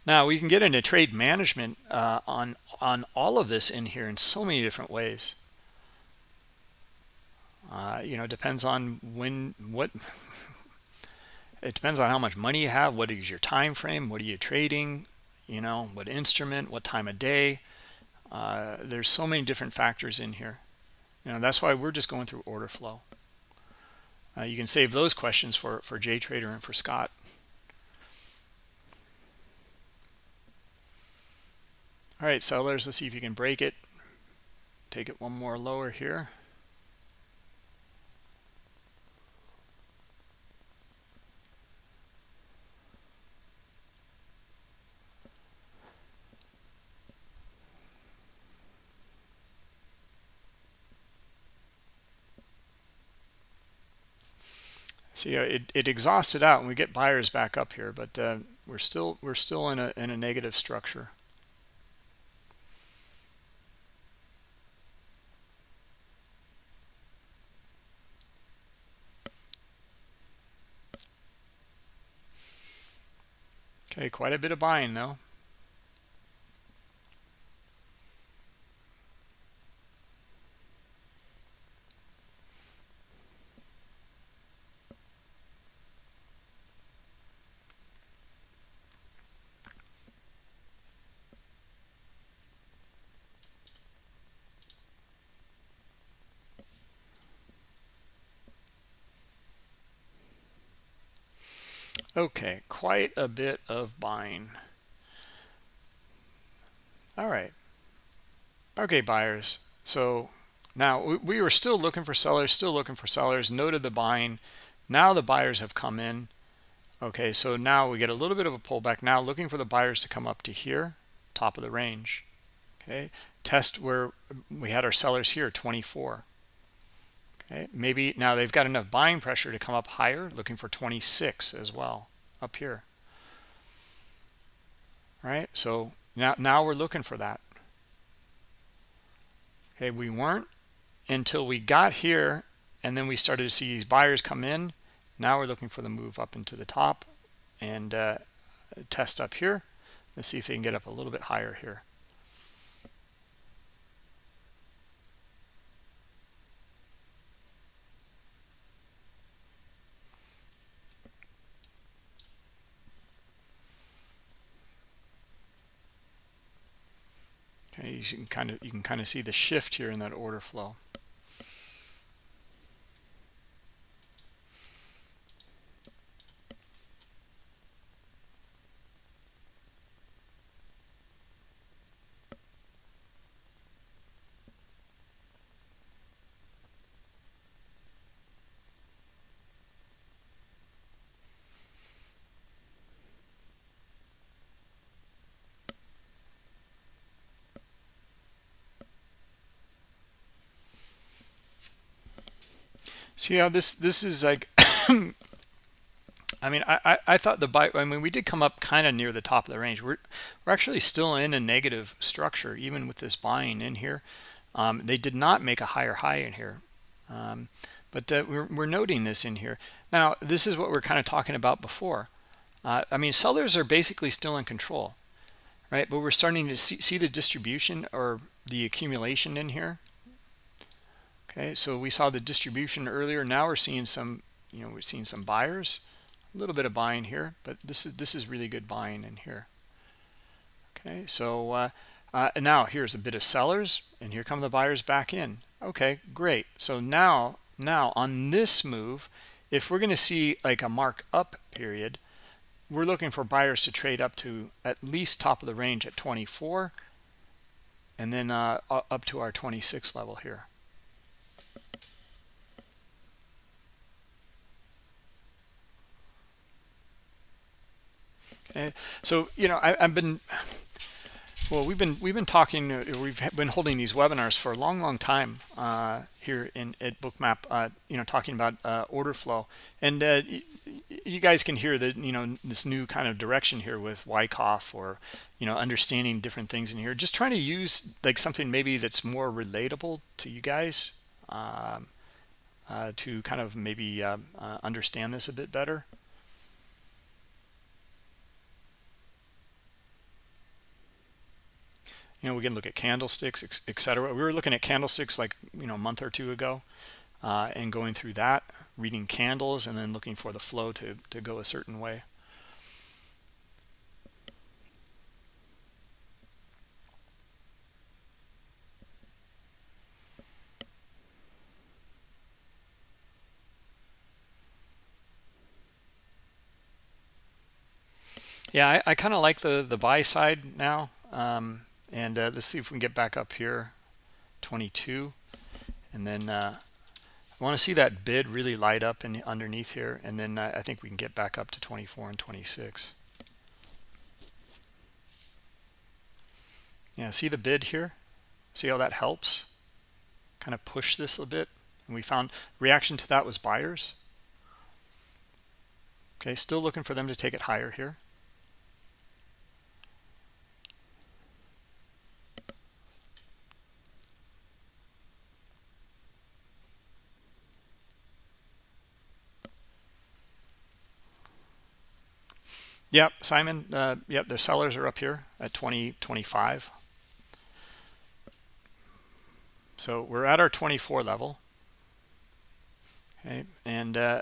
Now we can get into trade management uh, on on all of this in here in so many different ways. Uh, you know, depends on when what it depends on how much money you have, what is your time frame, what are you trading, you know, what instrument, what time of day. Uh, there's so many different factors in here. You know, that's why we're just going through order flow. Uh, you can save those questions for, for JTrader and for Scott. All right, sellers, let's see if you can break it. Take it one more lower here. See, uh, it, it it out and we get buyers back up here, but uh, we're still we're still in a in a negative structure. Okay, quite a bit of buying though. Okay, quite a bit of buying. All right. Okay, buyers. So now we were still looking for sellers, still looking for sellers, noted the buying. Now the buyers have come in. Okay, so now we get a little bit of a pullback. Now looking for the buyers to come up to here, top of the range. Okay, test where we had our sellers here, 24. Okay, maybe now they've got enough buying pressure to come up higher, looking for 26 as well up here. Right, so now now we're looking for that. Okay, we weren't until we got here and then we started to see these buyers come in. Now we're looking for the move up into the top and uh, test up here. Let's see if they can get up a little bit higher here. Okay, you can kind of you can kind of see the shift here in that order flow. See how this this is like I mean, I, I thought the buy, I mean, we did come up kind of near the top of the range. We're, we're actually still in a negative structure, even with this buying in here. Um, they did not make a higher high in here. Um, but uh, we're, we're noting this in here. Now, this is what we're kind of talking about before. Uh, I mean, sellers are basically still in control, right? But we're starting to see, see the distribution or the accumulation in here. Okay, so we saw the distribution earlier. Now we're seeing some, you know, we're seeing some buyers, a little bit of buying here, but this is this is really good buying in here. Okay, so uh, uh, now here's a bit of sellers, and here come the buyers back in. Okay, great. So now now on this move, if we're going to see like a mark up period, we're looking for buyers to trade up to at least top of the range at 24, and then uh, up to our 26 level here. Okay. So, you know, I, have been, well, we've been, we've been talking, uh, we've been holding these webinars for a long, long time uh, here in at Bookmap, uh, you know, talking about uh, order flow. And uh, you guys can hear that, you know, this new kind of direction here with Wyckoff or, you know, understanding different things in here. Just trying to use like something maybe that's more relatable to you guys um, uh, to kind of maybe understand this a bit better. You know we can look at candlesticks etc we were looking at candlesticks like you know a month or two ago uh, and going through that reading candles and then looking for the flow to to go a certain way. Yeah i, I kind of like the the buy side now. Um, and uh, let's see if we can get back up here. 22 and then uh, I want to see that bid really light up in underneath here and then uh, I think we can get back up to 24 and 26 yeah see the bid here? See how that helps? Kind of push this a bit and we found reaction to that was buyers. Okay still looking for them to take it higher here Yep, Simon. Uh, yep, the sellers are up here at 2025. So we're at our 24 level. Okay, and uh,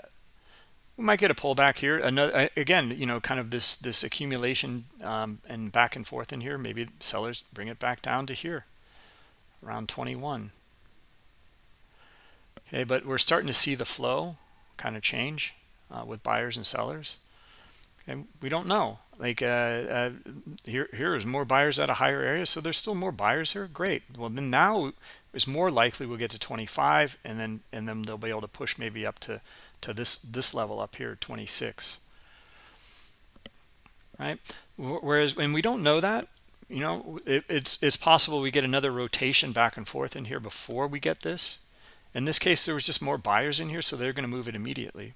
we might get a pullback here. Another again, you know, kind of this this accumulation um, and back and forth in here. Maybe sellers bring it back down to here, around 21. Okay, but we're starting to see the flow kind of change uh, with buyers and sellers. And we don't know. Like uh, uh, here here is more buyers at a higher area so there's still more buyers here? Great. Well then now it's more likely we'll get to 25 and then and then they'll be able to push maybe up to to this this level up here 26 right? Whereas when we don't know that you know it, it's it's possible we get another rotation back and forth in here before we get this. In this case there was just more buyers in here so they're going to move it immediately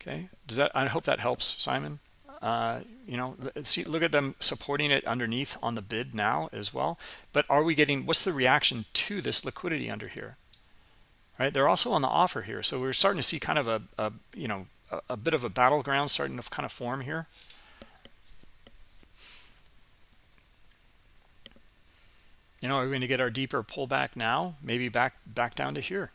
okay. Does that i hope that helps simon. Uh, you know see look at them supporting it underneath on the bid now as well. But are we getting what's the reaction to this liquidity under here? Right? They're also on the offer here. So we're starting to see kind of a, a you know a, a bit of a battleground starting to kind of form here. You know are we going to get our deeper pullback now? Maybe back back down to here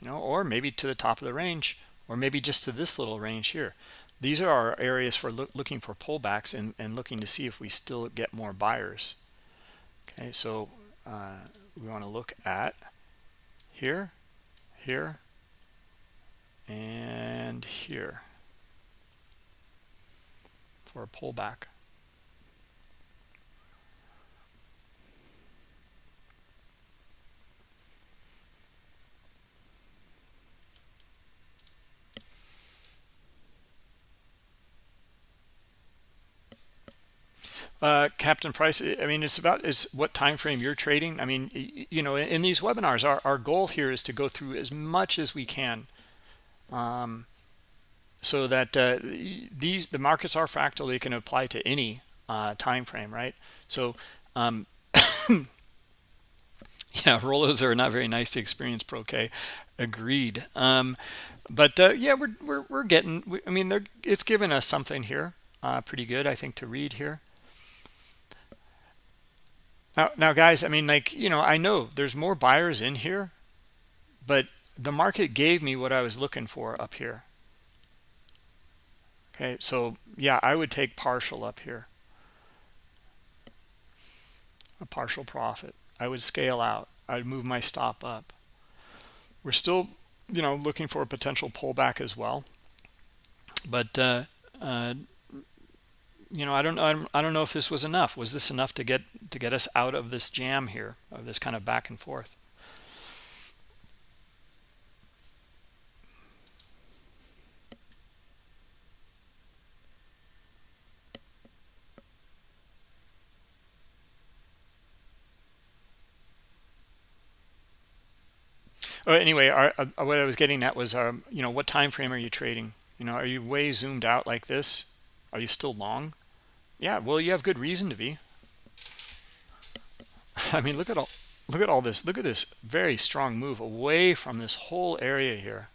you know or maybe to the top of the range or maybe just to this little range here. These are our areas for look, looking for pullbacks and, and looking to see if we still get more buyers. Okay so uh, we want to look at here here and here for a pullback Uh, Captain Price, I mean, it's about is what time frame you're trading. I mean, you know, in these webinars, our, our goal here is to go through as much as we can, um, so that uh, these the markets are fractal. They can apply to any uh, time frame, right? So, um, yeah, rollers are not very nice to experience. Pro K, agreed. Um, but uh, yeah, we're we're we're getting. I mean, they're it's given us something here, uh, pretty good, I think, to read here. Now, now, guys, I mean, like, you know, I know there's more buyers in here, but the market gave me what I was looking for up here. Okay, so yeah, I would take partial up here. A partial profit. I would scale out. I would move my stop up. We're still, you know, looking for a potential pullback as well. But uh, uh, you know, I don't know. I don't know if this was enough. Was this enough to get to get us out of this jam here, of this kind of back and forth? Oh, anyway, our, uh, what I was getting at was, um, you know, what time frame are you trading? You know, are you way zoomed out like this? Are you still long? Yeah, well, you have good reason to be. I mean, look at all look at all this. Look at this very strong move away from this whole area here.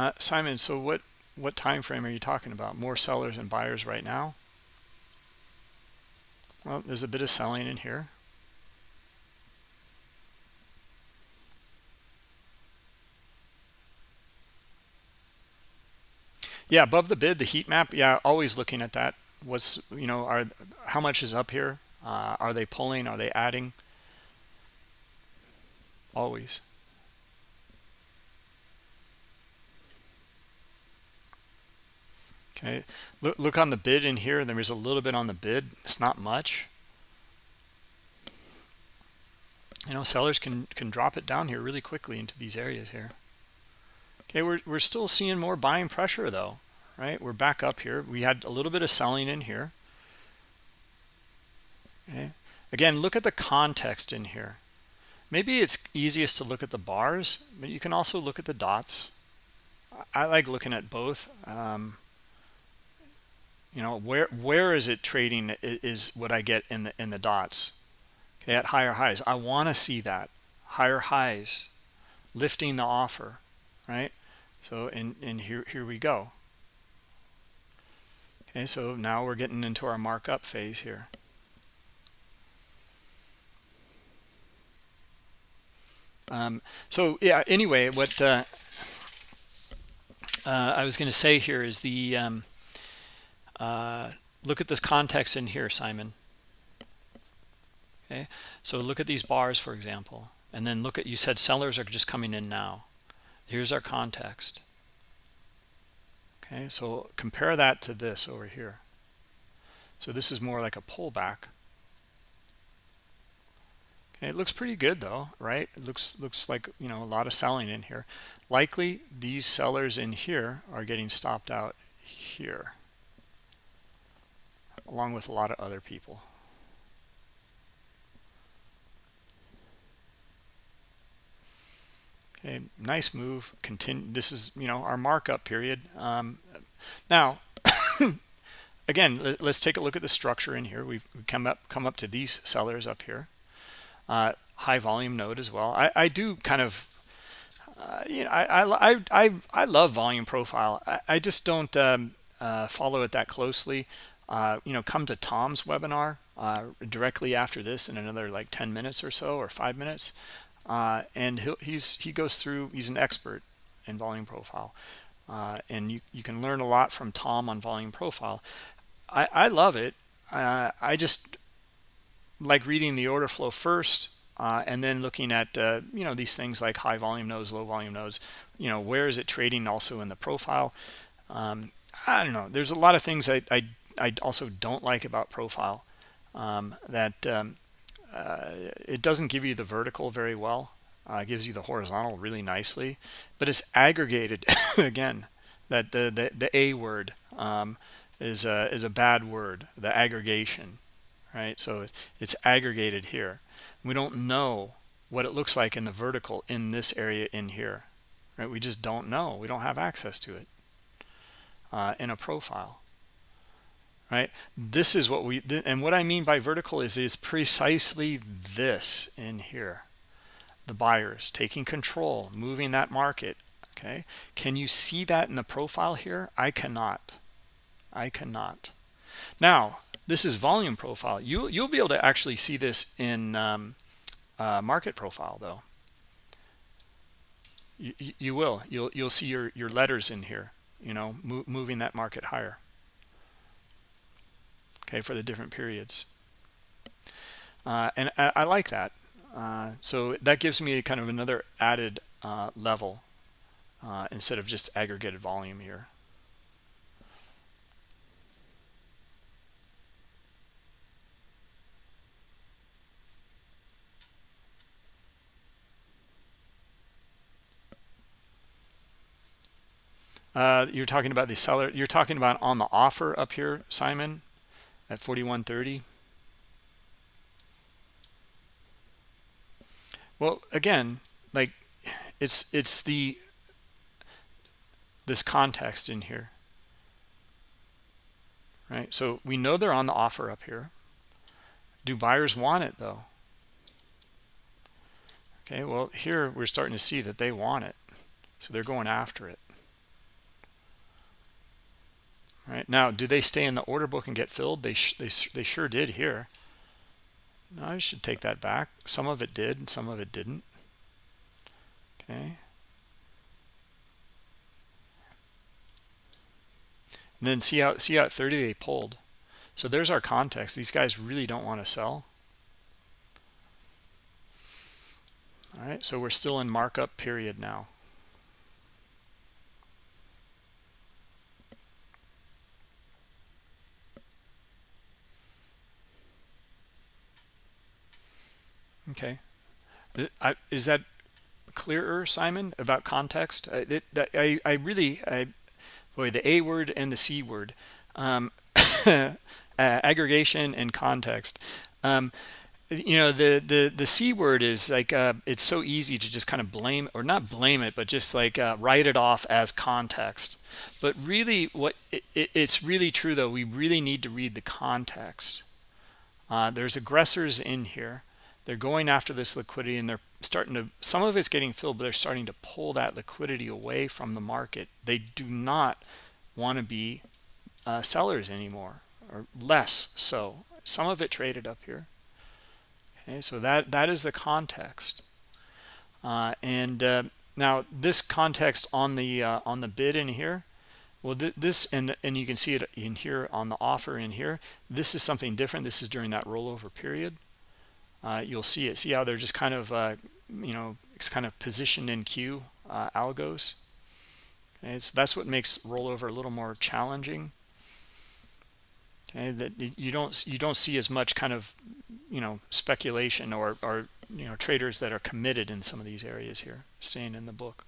Uh, Simon, so what what time frame are you talking about? More sellers and buyers right now? Well, there's a bit of selling in here. Yeah, above the bid, the heat map. Yeah, always looking at that. What's you know, are how much is up here? Uh, are they pulling? Are they adding? Always. Okay, look, look on the bid in here. There is a little bit on the bid. It's not much. You know, sellers can can drop it down here really quickly into these areas here. Okay, we're we're still seeing more buying pressure though, right? We're back up here. We had a little bit of selling in here. Okay. Again, look at the context in here. Maybe it's easiest to look at the bars, but you can also look at the dots. I like looking at both. Um, you know where where is it trading is what i get in the in the dots? Okay at higher highs. I want to see that. Higher highs. Lifting the offer right? So and and here here we go. Okay so now we're getting into our markup phase here. Um, so yeah, anyway, what uh, uh, I was going to say here is the um, uh, look at this context in here, Simon. Okay, so look at these bars, for example, and then look at you said sellers are just coming in now. Here's our context. Okay, so compare that to this over here. So this is more like a pullback. It looks pretty good though, right? It looks looks like you know a lot of selling in here. Likely these sellers in here are getting stopped out here, along with a lot of other people. Okay, nice move. Continue. This is you know our markup period. Um, now, again, let, us take a look at the structure in here. We've come up come up to these sellers up here. Uh, high volume node as well. I, I do kind of, uh, you know, I, I I I love volume profile. I, I just don't um, uh, follow it that closely. Uh, you know, come to Tom's webinar uh, directly after this in another like 10 minutes or so or five minutes. Uh, and he's he goes through he's an expert in volume profile. Uh, and you, you can learn a lot from Tom on volume profile. I, I love it. Uh, I just like reading the order flow first uh, and then looking at you know these things like high volume nodes low volume nodes you know where is it trading also in the profile? Um, I don't know. There's a lot of things I, I, I also don't like about profile um, that um, uh, it doesn't give you the vertical very well. Uh, gives you the horizontal really nicely but it's aggregated again. That the, the the a word um, is a is a bad word the aggregation right? So it's aggregated here. We don't know what it looks like in the vertical in this area in here right? We just don't know. We don't have access to it uh, in a profile right? This is what we and what i mean by vertical is is precisely this in here. The buyers taking control moving that market okay? Can you see that in the profile here? I cannot. I cannot. Now this is volume profile. You you'll be able to actually see this in um, uh, market profile though. You, you will. You'll you'll see your your letters in here you know mo moving that market higher okay, for the different periods. Uh, and I, I, like that. Uh, so that gives me kind of another added uh, level uh, instead of just aggregated volume here. Uh, you're talking about the seller. You're talking about on the offer up here, Simon at 41.30 well again like it's it's the this context in here. Right? So we know they're on the offer up here. Do buyers want it though? Okay well here we're starting to see that they want it. So they're going after it right? Now do they stay in the order book and get filled? They they, they sure did here. No, I should take that back. Some of it did and some of it didn't. Okay. And then see how see how at 30 they pulled. So there's our context. These guys really don't want to sell. All right so we're still in markup period now Okay. I, is that clearer, Simon, about context? I, it, I, I really, I, boy, the A word and the C word, um, uh, aggregation and context. Um, you know, the, the, the C word is like, uh, it's so easy to just kind of blame, or not blame it, but just like uh, write it off as context. But really, what it, it, it's really true, though, we really need to read the context. Uh, there's aggressors in here they're going after this liquidity and they're starting to some of it's getting filled but they're starting to pull that liquidity away from the market. They do not want to be uh, sellers anymore or less so. Some of it traded up here. Okay so that that is the context. Uh, and uh, now this context on the uh, on the bid in here well th this and and you can see it in here on the offer in here. This is something different. This is during that rollover period uh, you'll see it. See how they're just kind of uh, you know it's kind of positioned in queue uh, algos. Okay so that's what makes rollover a little more challenging. Okay that you don't you don't see as much kind of you know speculation or or you know traders that are committed in some of these areas here staying in the book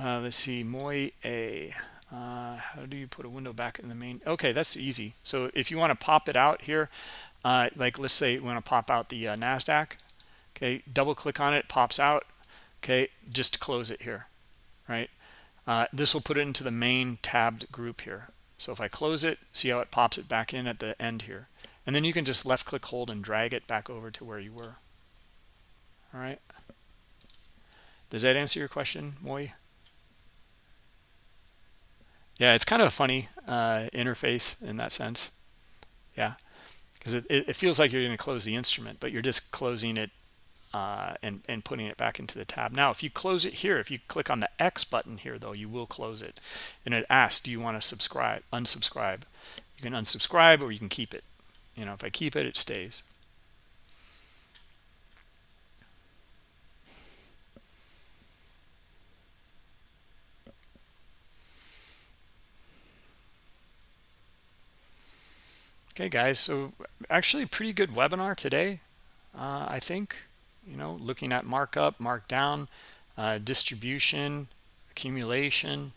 uh, let's see moy a uh, how do you put a window back in the main okay that's easy. So if you want to pop it out here uh, like let's say we want to pop out the uh, nasdaq okay double click on it pops out okay just close it here right? Uh, this will put it into the main tabbed group here. So if I close it see how it pops it back in at the end here. And then you can just left click hold and drag it back over to where you were. All right. Does that answer your question Moy yeah it's kind of a funny uh, interface in that sense yeah because it, it feels like you're going to close the instrument but you're just closing it uh, and, and putting it back into the tab. Now, if you close it here, if you click on the X button here, though, you will close it. And it asks, do you want to subscribe, unsubscribe? You can unsubscribe or you can keep it. You know, if I keep it, it stays. Okay, guys, so actually pretty good webinar today, uh, I think. You know looking at markup markdown uh, distribution accumulation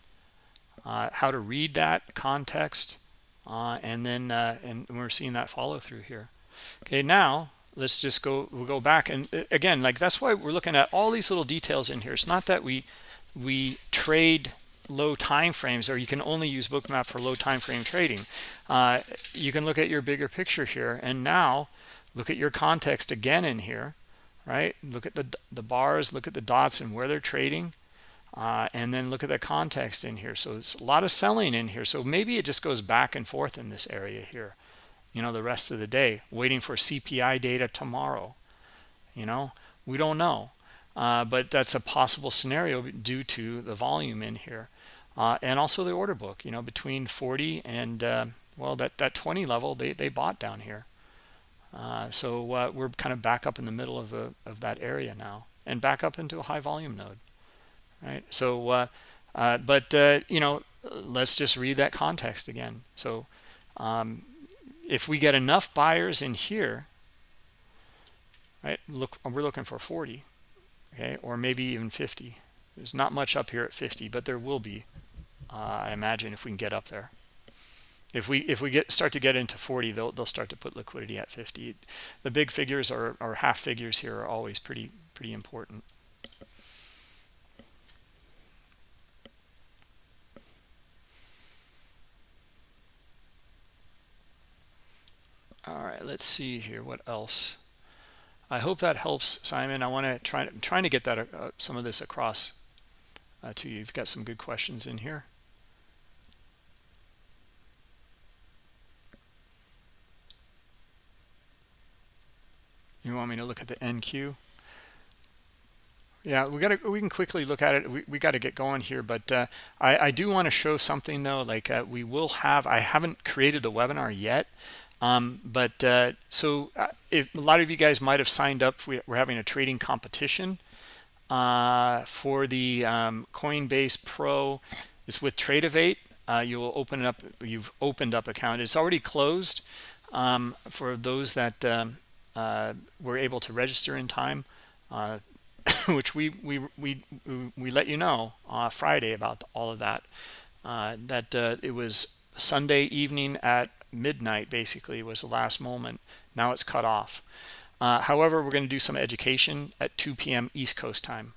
uh, how to read that context uh, and then uh, and we're seeing that follow through here. Okay now let's just go we'll go back and uh, again like that's why we're looking at all these little details in here. It's not that we we trade low time frames or you can only use bookmap for low time frame trading uh, you can look at your bigger picture here and now look at your context again in here right? Look at the, the bars, look at the dots and where they're trading. Uh, and then look at the context in here. So it's a lot of selling in here. So maybe it just goes back and forth in this area here, you know, the rest of the day, waiting for CPI data tomorrow. You know, we don't know. Uh, but that's a possible scenario due to the volume in here. Uh, and also the order book, you know, between 40 and, uh, well, that, that 20 level, they, they bought down here. Uh, so uh, we're kind of back up in the middle of, the, of that area now and back up into a high volume node, right? So, uh, uh but, uh, you know, let's just read that context again. So um, if we get enough buyers in here, right, look, we're looking for 40, okay, or maybe even 50. There's not much up here at 50, but there will be, I imagine, if we can get up there. If we if we get start to get into 40 they'll they'll start to put liquidity at 50 the big figures or, or half figures here are always pretty pretty important. All right let's see here what else. I hope that helps simon. I want to try i'm trying to get that uh, some of this across uh, to you. You've got some good questions in here You want me to look at the NQ? Yeah, we got to we can quickly look at it. We, we got to get going here, but uh, I, I do want to show something though. Like uh, we will have, I haven't created the webinar yet, um, but uh, so uh, if a lot of you guys might have signed up, we, are having a trading competition uh, for the um, Coinbase Pro. It's with Tradovate. Uh, you will open up. You've opened up account. It's already closed um, for those that um, uh, were able to register in time, uh, which we, we, we, we let you know uh, Friday about all of that. Uh, that uh, it was Sunday evening at midnight, basically, was the last moment. Now it's cut off. However, we're going to do some education at 2 p.m. East Coast time.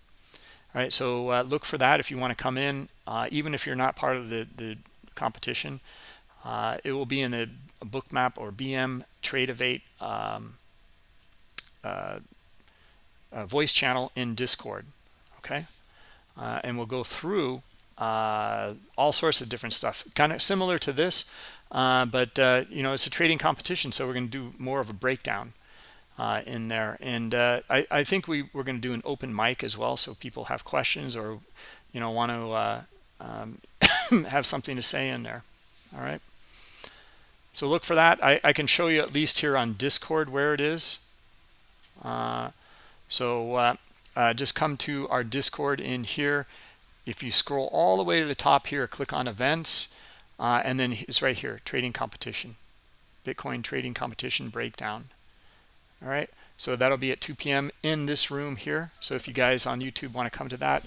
All right, so look for that if you want to come in, even if you're not part of the, the competition. Uh, it will be in the bookmap or BM Tradovate um, uh, voice channel in Discord. Okay, uh, and we'll go through uh, all sorts of different stuff. Kind of similar to this uh, but you know it's a trading competition so we're going to do more of a breakdown uh, in there. And uh, I, I, think we, we're going to do an open mic as well so people have questions or you know want to uh, um, have something to say in there. All right? So look for that. I, I, can show you at least here on discord where it is so just come to our discord in here. If you scroll all the way to the top here click on events uh, and then it's right here trading competition bitcoin trading competition breakdown. All right so that'll be at 2 p.m in this room here. So if you guys on youtube want to come to that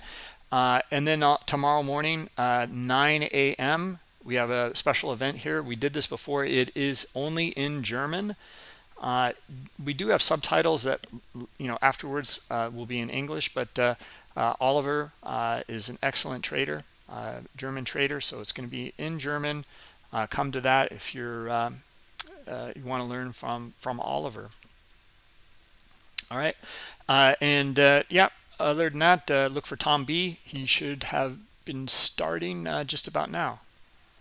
uh, and then uh, tomorrow morning uh, 9 a.m we have a special event here. We did this before. It is only in german uh, we do have subtitles that you know afterwards uh, will be in english but uh, uh Oliver uh, is an excellent trader, uh, German trader, so it's going to be in German. Uh, come to that if you're uh, you want to learn from from Oliver. All right, and yeah, other than that, look for Tom B. He should have been starting just about now.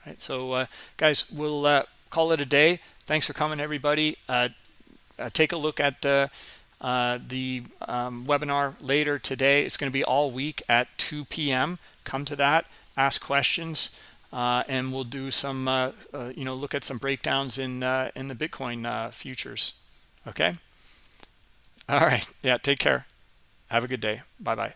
Right, so guys, we'll call it a day. Thanks for coming, everybody. Take a look at uh, the um, webinar later today. It's going to be all week at 2 p.m. Come to that, ask questions, uh, and we'll do some, uh, uh you know, look at some breakdowns in uh, in the Bitcoin uh, futures. Okay. All right. Yeah. Take care. Have a good day. Bye bye.